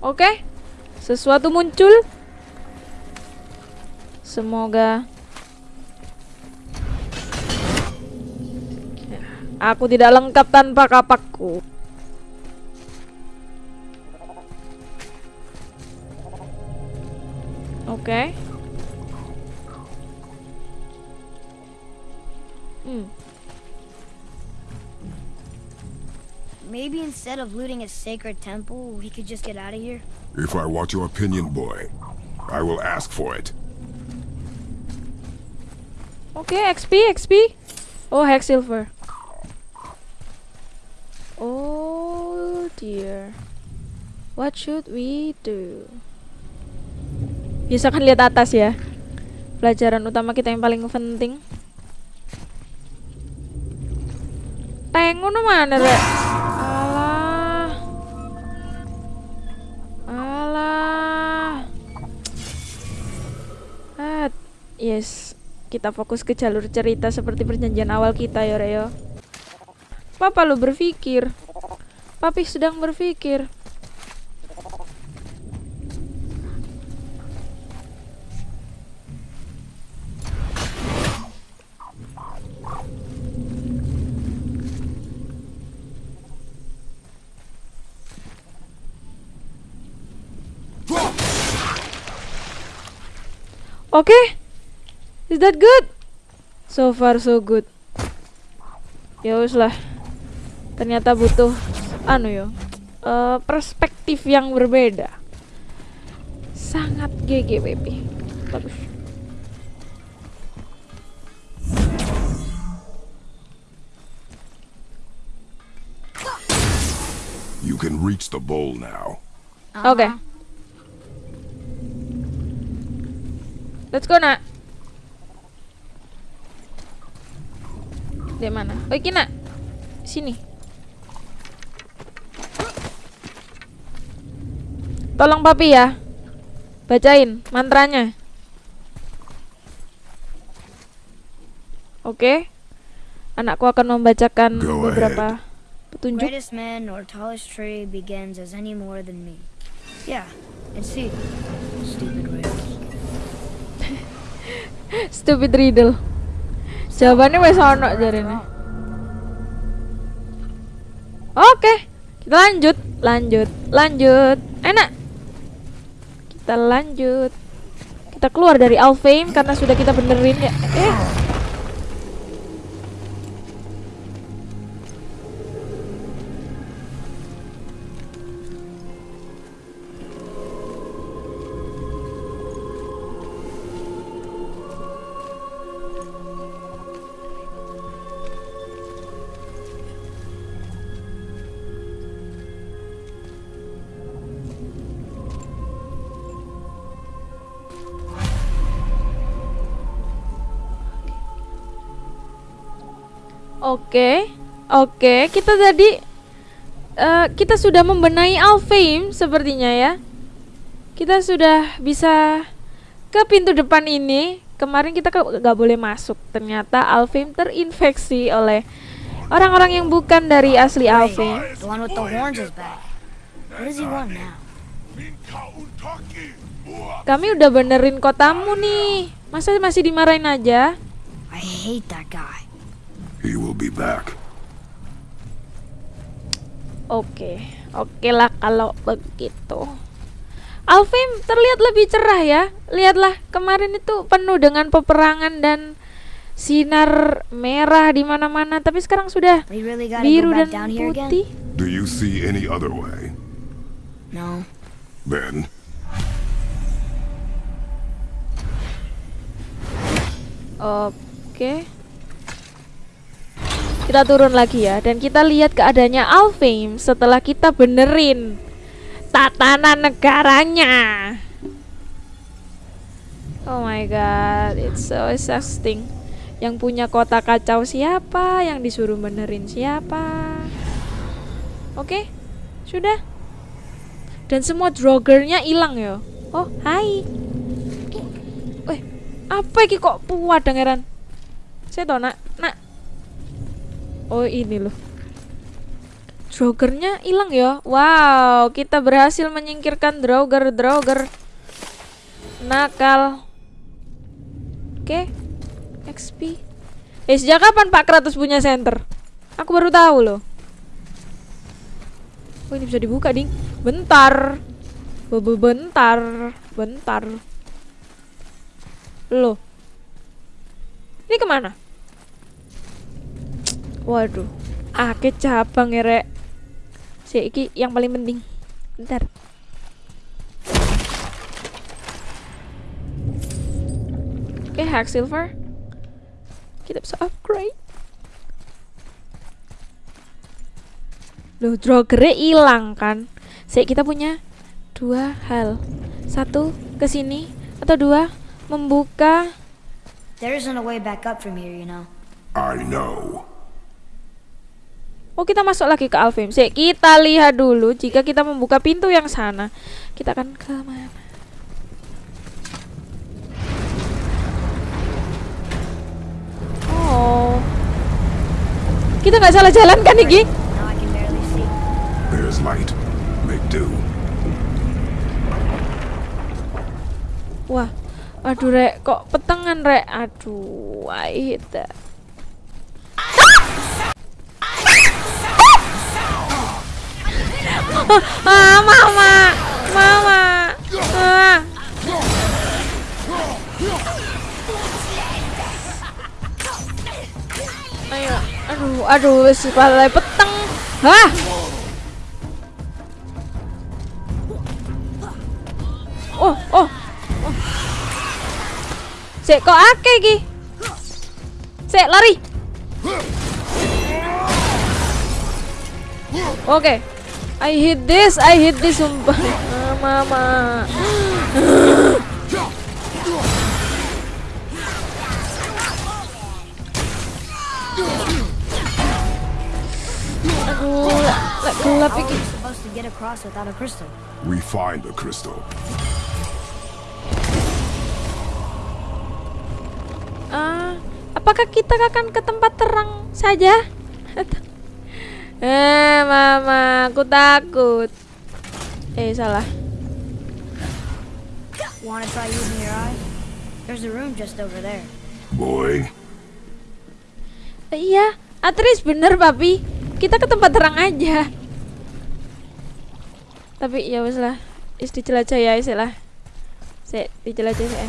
Oke. Sesuatu muncul. Semoga Aku tidak lengkap tanpa kapakku. Oke. Okay. Hmm.
Maybe instead of looting a sacred temple, we could just get out of here?
If I want your opinion, boy, I will ask for it.
Okay, XP, XP. Oh, hex silver. Dear. What should we do? Biasakan lihat atas ya. Pelajaran utama kita yang paling penting. Teng ngono mana, Rek? Alah. Alah. Ah, yes. Kita fokus ke jalur cerita seperti perjanjian awal kita ya, Reo. Papa lu berpikir. Papi sedang berpikir. Oke. Is that good? So far so good. Ya lah. Ternyata butuh anu yo. eh, perspektif yang berbeda. Sangat GG baby. Bagus.
You can reach the bowl now.
Oke. Let's go, Nak. Di mana? Oh, iki, Nak. Sini. Tolong papi ya. Bacain mantranya. Oke. Anakku akan membacakan
Go
beberapa petunjuk.
Greatest man or tallest tree begins as any more than me. Yeah, and see. Stupid *laughs*
riddle. Jawabannya wes ono jarene. Oke, kita lanjut, lanjut, lanjut. Enak. Kita lanjut. Kita keluar dari Alfheim karena sudah kita benerin ya. Eh. Oke, oke. Kita tadi eh, kita sudah membenahi Alfheim sepertinya ya. Kita sudah bisa ke pintu depan ini. Kemarin kita nggak boleh masuk. Ternyata Alfheim terinfeksi oleh orang-orang yang bukan dari asli Alfheim.
The one with the horns is back. What does he want now?
Kami udah benerin kotamu nih. Masa masih dimarahin aja?
I hate that guy.
He will be back.
Oke, oke lah kalau begitu. Alfheim terlihat lebih cerah ya. Lihatlah kemarin itu penuh dengan peperangan dan sinar merah di mana-mana. Tapi sekarang sudah
really
biru dan
down here again?
putih.
Do you see any other way?
No.
Then,
Oke. Kita turun lagi ya dan kita lihat keadaannya Alfheim setelah kita benerin tatanan negaranya. Oh my god, it's so exhausting. Yang punya kota kacau siapa? Yang disuruh benerin siapa? Oke, sudah. Dan semua drogernya hilang ya. Oh, hai. Weh, apa iki kok puat dengeran? Saya tau nak, nak. Oh ini loh. Drogernya hilang ya. Wow, kita berhasil menyingkirkan droger droger nakal. Oke, XP. Eh sejak kapan Pak Kratos punya center? Aku baru tahu loh. Oh ini bisa dibuka ding. Bentar. Be- be- Bentar, bentar. Loh. Ini ke mana? Waduh. Ake cabang ya, Rek. Si iki yang paling penting. Bentar. Oke, hack silver. Kita bisa upgrade. Loh, drogere hilang kan? Sik kita punya dua hal. Satu ke sini atau dua membuka
There isn't a way back up from here, you know.
I know.
Oh kita masuk lagi ke Alfheim Sik, kita lihat dulu Jika kita membuka pintu yang sana Kita akan ke mana Oh Kita nggak salah jalan kan Iki?
There's light. Make do.
Wah Aduh rek Kok petengan rek Aduh I hate that ah, mama, mama. Ayo, aduh, aduh, wis kepala peteng. Hah? Oh, oh, oh. Sik kok akeh iki? Sik lari. Oke. I hit this, I hit this sumpah. Ah, mama. Aduh, gelap iki.
We
find the crystal.
Ah, apakah kita akan ke tempat terang saja? *laughs* eh, mama, aku takut. Eh, salah.
Wanna try using your eye? There's a room just over there.
Boy,
Eh, iya, Atris bener, papi. Kita ke tempat terang aja. Tapi ya wes lah, is dijelajah ya, is lah. Sik, dijelajah ya.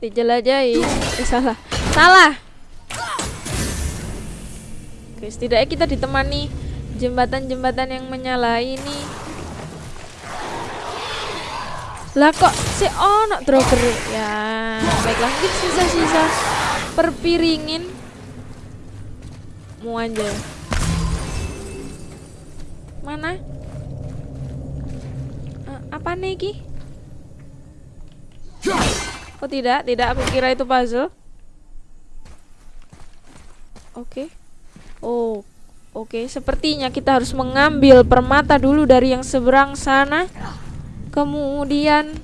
Dijelajahi. Eh, salah. Salah. Oke, setidaknya kita ditemani jembatan-jembatan yang menyala ini. Lah kok si ono droger ya. Baiklah, mungkin sisa-sisa perpiringin mau aja. Mana? Eh, apa nih Ki? Oh tidak, tidak. Aku kira itu puzzle. Oke. Oh, oke. Sepertinya kita harus mengambil permata dulu dari yang seberang sana. Kemudian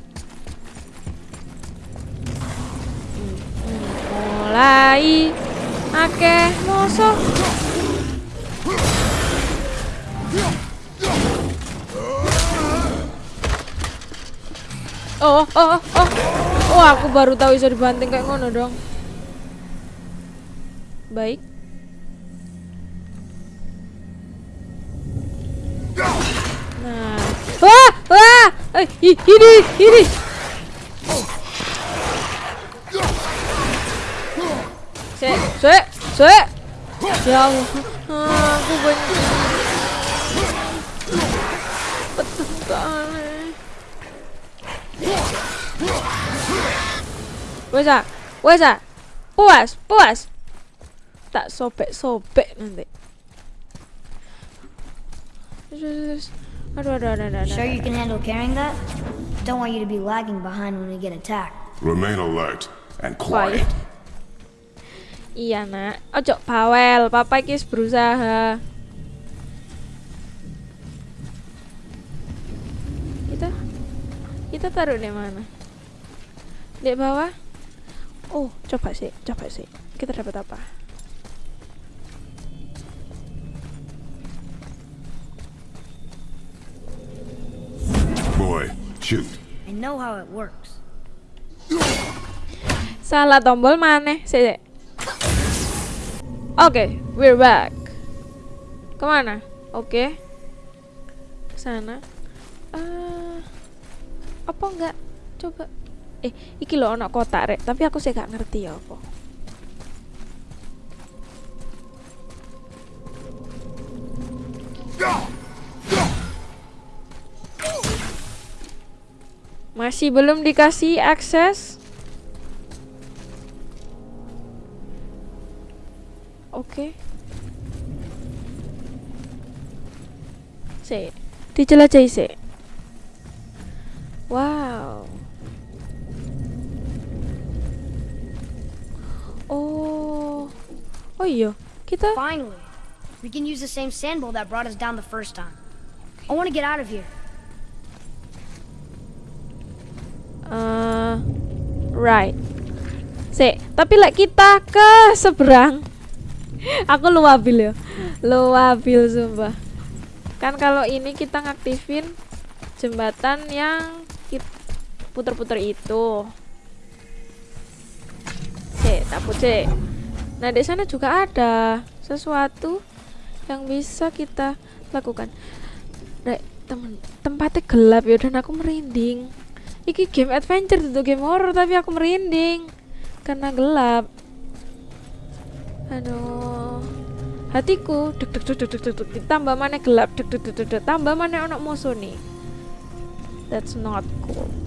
mulai akeh musuh. Oh, oh, oh, oh. Oh, aku baru tahu bisa dibanting kayak ngono dong. Baik. Nah. Wah, wah. Eh, i- ini, ini. Sek, sek, sek. Ya Allah. Ah, aku benci. Betul sekali. Wes ah, wes ah. Puas, puas. Tak sobek-sobek nanti. Terus, terus, terus. Aduh, aduh, aduh, aduh, aduh.
Sure you can handle carrying that? Don't want you to be lagging behind when we get attacked.
remain alert and
Quiet. Iya nak, ojo bawel, papa iki wis berusaha. Kita kita taruh di mana? Di bawah? Oh, coba sih, coba sih. Kita dapat apa?
Boy, shoot.
I know how it works.
Salah tombol mana? Sik. Oke, we're back. Ke mana? Oke. Ke sana. Ah. Apa enggak? Coba. Eh, iki lho ono kotak rek, tapi aku sih gak ngerti ya apa. Masih belum dikasih akses. Oke. Si, dijelajahi sih. Wow. Oh. Oh iya, kita
Finally, we can use the same sand bowl that brought us down the first time. I want to get out of here.
Eh right. Si, tapi lek kita ke seberang. *laughs* Aku luabil ya. Luabil sumpah. Kan kalau ini kita ngaktifin jembatan yang puter-puter itu. Cek, takut cek. Nah, di sana juga ada sesuatu yang bisa kita lakukan. Rek, temen, tempatnya gelap ya dan aku merinding. Iki game adventure itu game horror tapi aku merinding karena gelap. Aduh. Hatiku deg deg deg deg deg deg deg tambah mana gelap deg deg deg deg tambah mana ono musuh nih. That's not cool.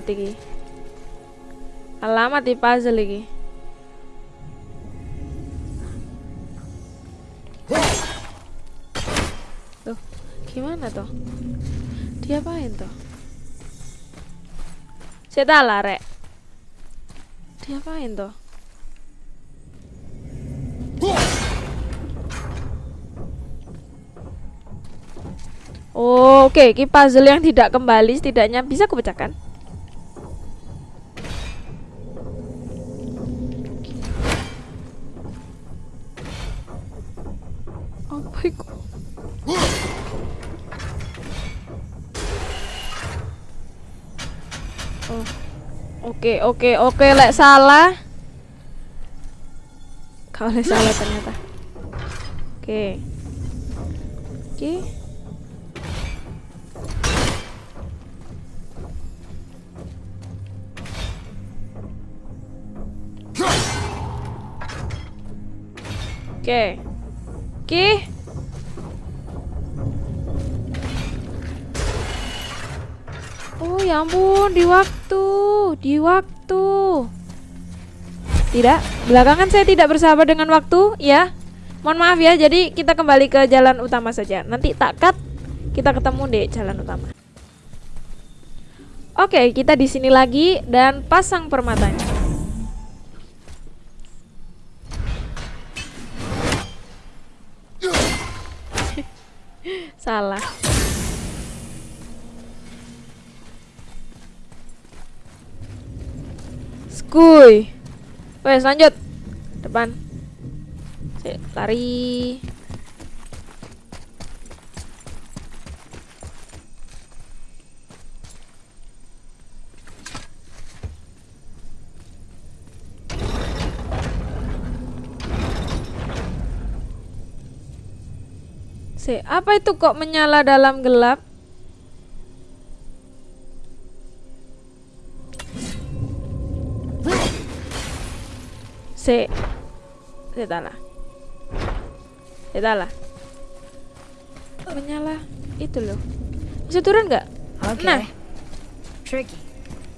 Alamat iki. Alamat di puzzle iki. Tuh, gimana tuh? Diapain tak lah, Rek. Diapain tuh? Oh, Oke, ini puzzle yang tidak kembali setidaknya bisa kupecahkan. Oke, oke, oke, lek salah. Kau lek salah ternyata. Oke. Oke. Oke. Oke. Oh ya ampun, di waktu, di waktu. Tidak, belakangan saya tidak bersahabat dengan waktu, ya. Mohon maaf ya, jadi kita kembali ke jalan utama saja. Nanti tak cut, kita ketemu di jalan utama. Oke, kita di sini lagi dan pasang permatanya. *laughs* Salah. Skuy. Wes lanjut. Depan. Sik, lari. Si, apa itu kok menyala dalam gelap? Si, si lah. Si lah. Menyala itu loh. Bisa turun nggak?
Okay.
Nah.
Tricky.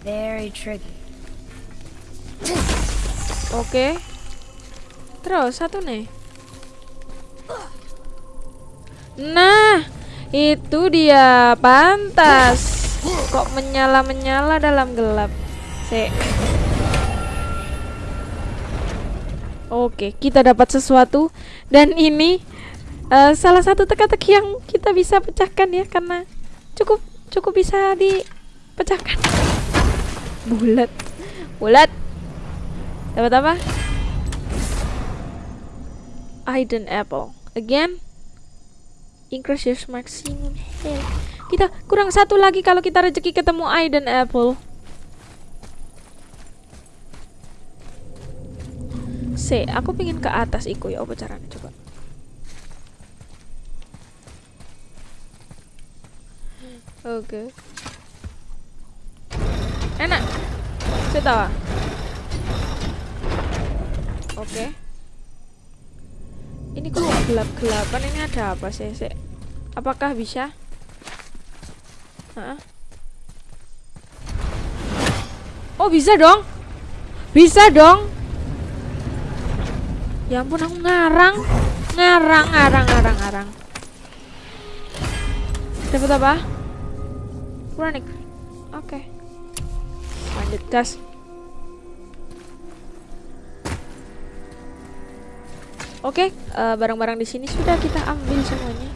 Very tricky.
Oke. Terus satu nih. Nah, itu dia pantas. Kok menyala-menyala dalam gelap. Si. Oke, kita dapat sesuatu dan ini eh, salah satu teka-teki yang kita bisa pecahkan ya karena cukup cukup bisa dipecahkan. *laughs* Bulat. Bulat. Dapat apa? Hidden apple. Again. Increase your maximum health. Kita kurang satu lagi kalau kita rezeki ketemu hidden apple. Se, aku pengen ke atas iku ya apa caranya coba. Oke. Enak. Saya tahu. Oke. Ini kok gelap-gelapan ini ada apa sih? Se? Apakah bisa? Hah? Oh bisa dong? Bisa dong? Ya ampun aku ngarang, ngarang, ngarang, ngarang, ngarang. Dapat apa? Kronik. Oke. Lanjut gas. Oke, eh, barang-barang di sini sudah kita ambil semuanya.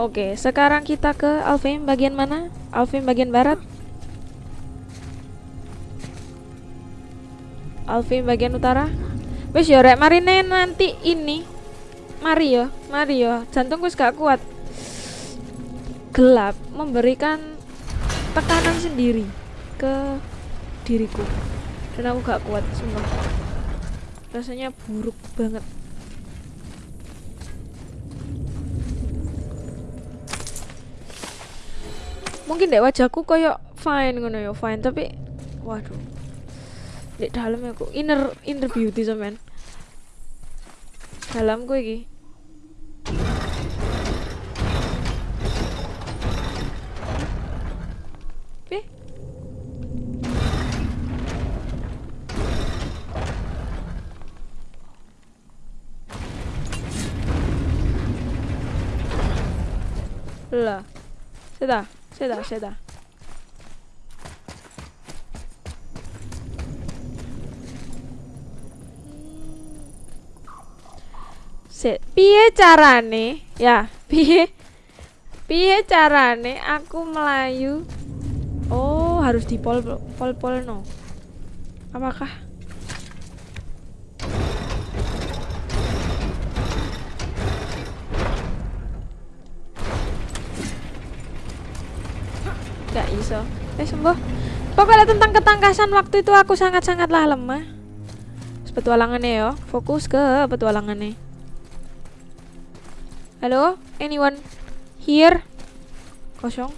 Oke, sekarang kita ke Alfheim bagian mana? Alfheim bagian barat. Alfheim bagian utara. Wes ya rek marine nanti ini. Mari yo, mari yo. Jantungku gak kuat. Gelap memberikan tekanan sendiri ke diriku. Dan aku gak kuat sumpah. Rasanya buruk banget. Mungkin dek wajahku koyo fine ngono ya fine tapi waduh dek dalam aku inner inner beauty sampean dalamku iki Eh? Lah. Sudah. Sudah, sudah. Se, piye carane? Ya, piye? Piye carane aku melayu? Oh, harus di pol pol pol no. Apakah? Gak iso. Eh sembuh. Pokoknya tentang ketangkasan waktu itu aku sangat-sangatlah lemah. Petualangannya yo, fokus ke petualangannya. Halo, anyone here? Kosong.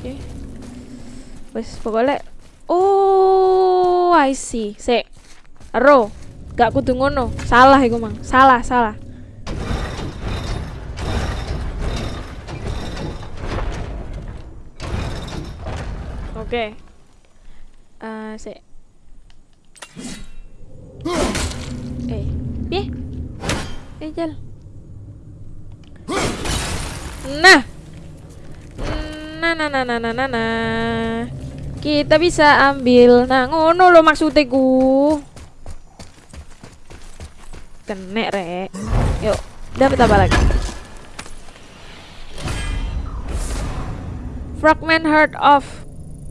Oke. Wes pokoknya Oh, I see. Sik. Ro. Gak kudu ngono. Salah iku, Mang. Salah, salah. Oke. Eh, sik. Eh, piye? Eh, jal. Nah. Nah, nah, nah, nah, nah, nah, nah. Kita bisa ambil. Nah, ngono lo maksudnya ku. Kenek rek. Yuk, dapat apa lagi? Fragment Heart of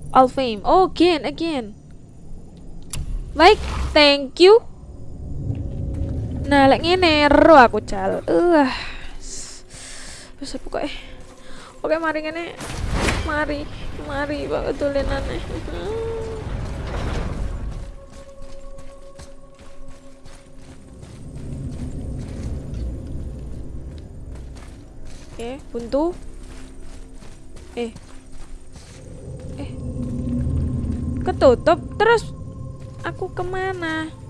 Alfheim. Oh, again, again. Baik, thank you. Nah, lek ngene ero aku cal. Uh. Wis pokoke. Oke, mari ngene. Mari, mari banget tulenane. Oke, buntu. Eh. Eh. Ketutup terus aku ke mana?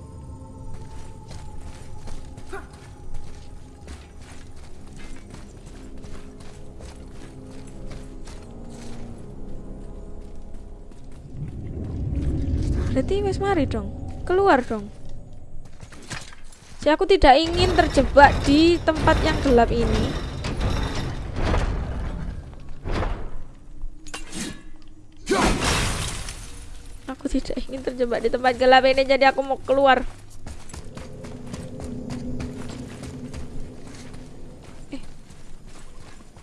Berarti wes mari dong. Keluar dong. Si aku tidak ingin terjebak di tempat yang gelap ini. Aku tidak ingin terjebak di tempat gelap ini jadi aku mau keluar. Eh.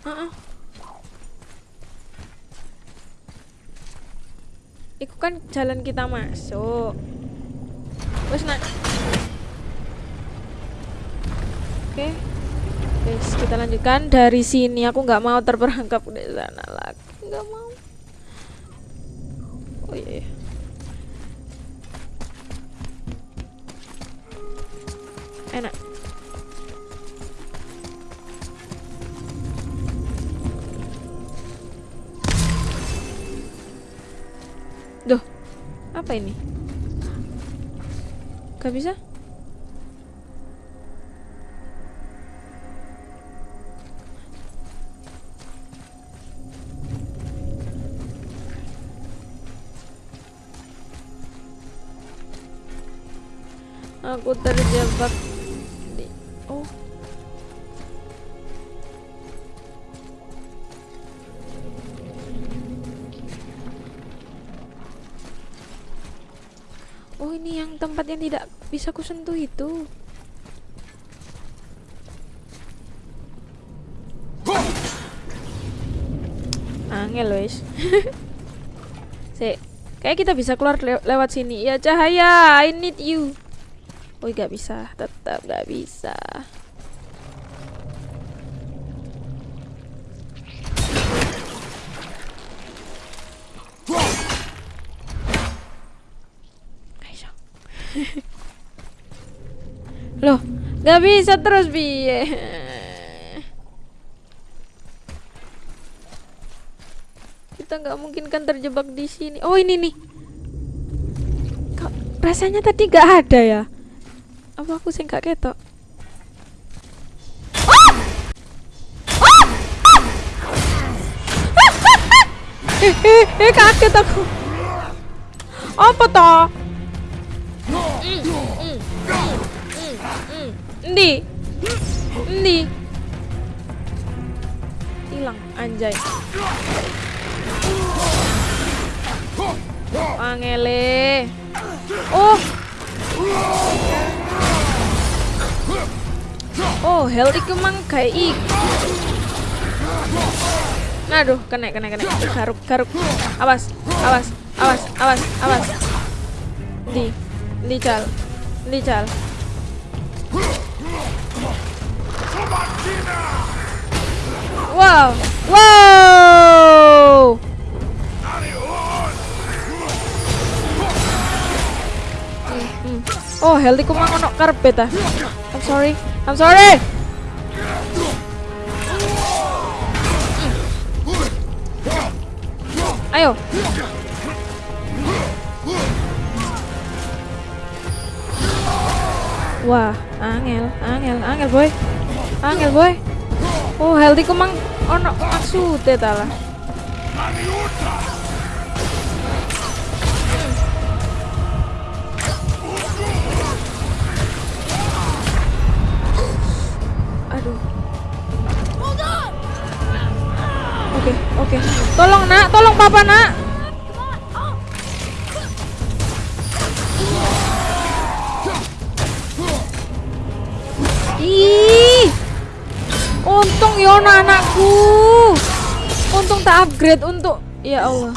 Uh -uh. Iku kan jalan kita masuk. Wes nak. Oke. Guys, kita lanjutkan dari sini. Aku nggak mau terperangkap di sana lagi. Nggak mau. Oh iya. iya. Apa ini? Gak bisa? Aku terjebak yang tidak bisa kusentuh itu. Angel wes. *laughs* Sik. Kayak kita bisa keluar le- lewat sini. Ya cahaya, I need you. Oh, gak bisa. Tetap gak bisa. Aisyah. Loh, gak bisa terus biye. Kita nggak mungkin kan terjebak di sini. Oh ini nih. Kok rasanya tadi gak ada ya? Apa aku sih gak ketok? Eh, eh, eh, kaget aku. Apa toh? Ndi? Ndi? Hilang anjay. Angele. Oh. Oh, hell iku mang kayak ik. Aduh, kena kena kena. Garuk garuk. Awas, awas, awas, awas, awas. Di, di cal, di cal. Wow, wow. Hmm. Oh, healthy ku mang ono karpet ah. I'm sorry. I'm sorry. Ayo. Wah, angel, angel, angel boy. Angel boy. Oh, healthy ku mang ono maksude ta lah. Aduh.
Hold on!
Oke, oke. Tolong, Nak. Tolong papa, Nak. Tak upgrade untuk ya Allah.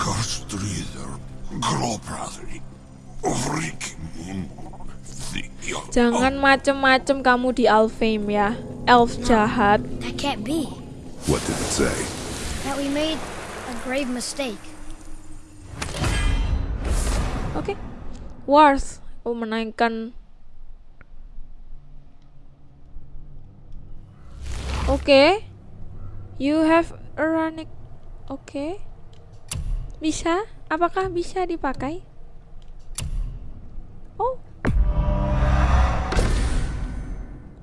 Jangan macem-macem kamu di Alfheim ya. Elf jahat.
That can't be.
What did it say?
That we made a grave mistake.
Oke. Wars oh, menaikkan Oke. You have a running Oke. Bisa? Apakah bisa dipakai? Oh.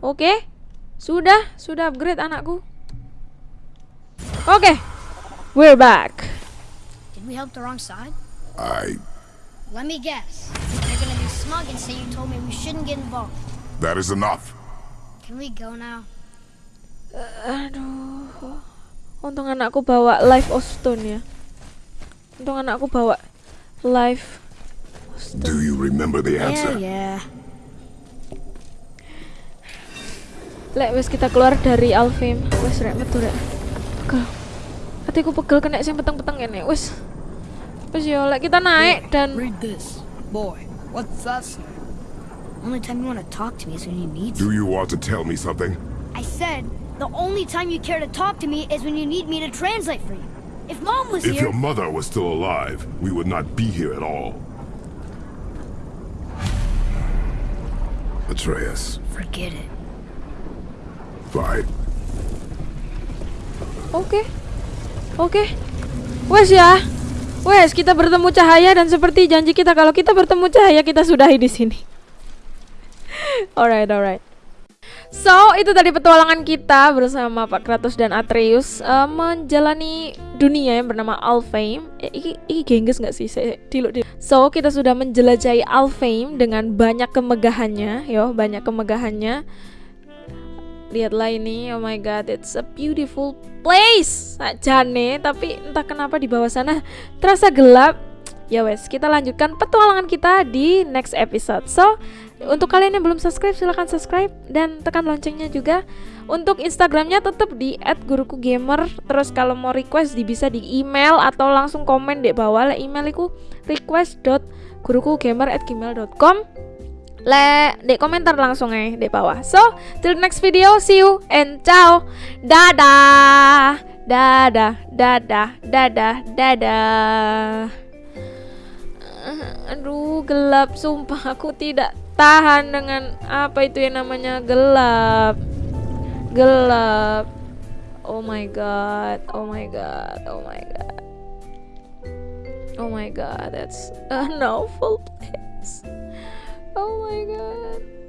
Oke. Sudah, sudah upgrade anakku. Oke. We're back.
Did we help the wrong side?
I.
Let me guess. You're gonna be smug and say you told me we shouldn't get involved.
That is enough.
Can we go now?
Aduh. Untung anakku bawa live of stone ya. Untung anakku bawa live of stone.
Do you remember the answer?
yeah.
Lek wis kita keluar dari Alfheim. Wis rek metu rek. Pegel. Hatiku pegel kena sing peteng-peteng ini. Wis. Terus ya, like kita naik dan
Read this. Boy, what's that?
Only time you want to talk to me is when you need
Do you want to tell me something?
I said, the only time you care to talk to me is when you need me to translate for you. If mom was
If
here,
your mother was still alive, we would not be here at all. Atreus,
forget it.
fine.
Oke. Oke. Wes ya. Wes, kita bertemu cahaya dan seperti janji kita kalau kita bertemu cahaya kita sudahi di sini. *laughs* alright, alright. So, itu tadi petualangan kita bersama Pak Kratos dan Atreus eh, menjalani dunia yang bernama Alfheim. Eh, iki, iki gengges nggak sih? Saya diluk diluk. So, kita sudah menjelajahi Alfheim dengan banyak kemegahannya, yo, banyak kemegahannya. Lihatlah ini, oh my god, it's a beautiful place. Jane, tapi entah kenapa di bawah sana terasa gelap. Ya wes, kita lanjutkan petualangan kita di next episode. So, untuk kalian yang belum subscribe silahkan subscribe dan tekan loncengnya juga. Untuk Instagramnya tetap di @gurukugamer. Terus kalau mau request bisa di email atau langsung komen di bawah. Lah email iku request.gurukugamer@gmail.com le di komentar langsung eh di bawah. So, till next video, see you and ciao. Dadah. Dadah, dadah, dadah, dadah. Aduh, gelap sumpah aku tidak tahan dengan apa itu yang namanya gelap. Gelap. Oh my god. Oh my god. Oh my god. Oh my god, that's an awful place. Oh my god.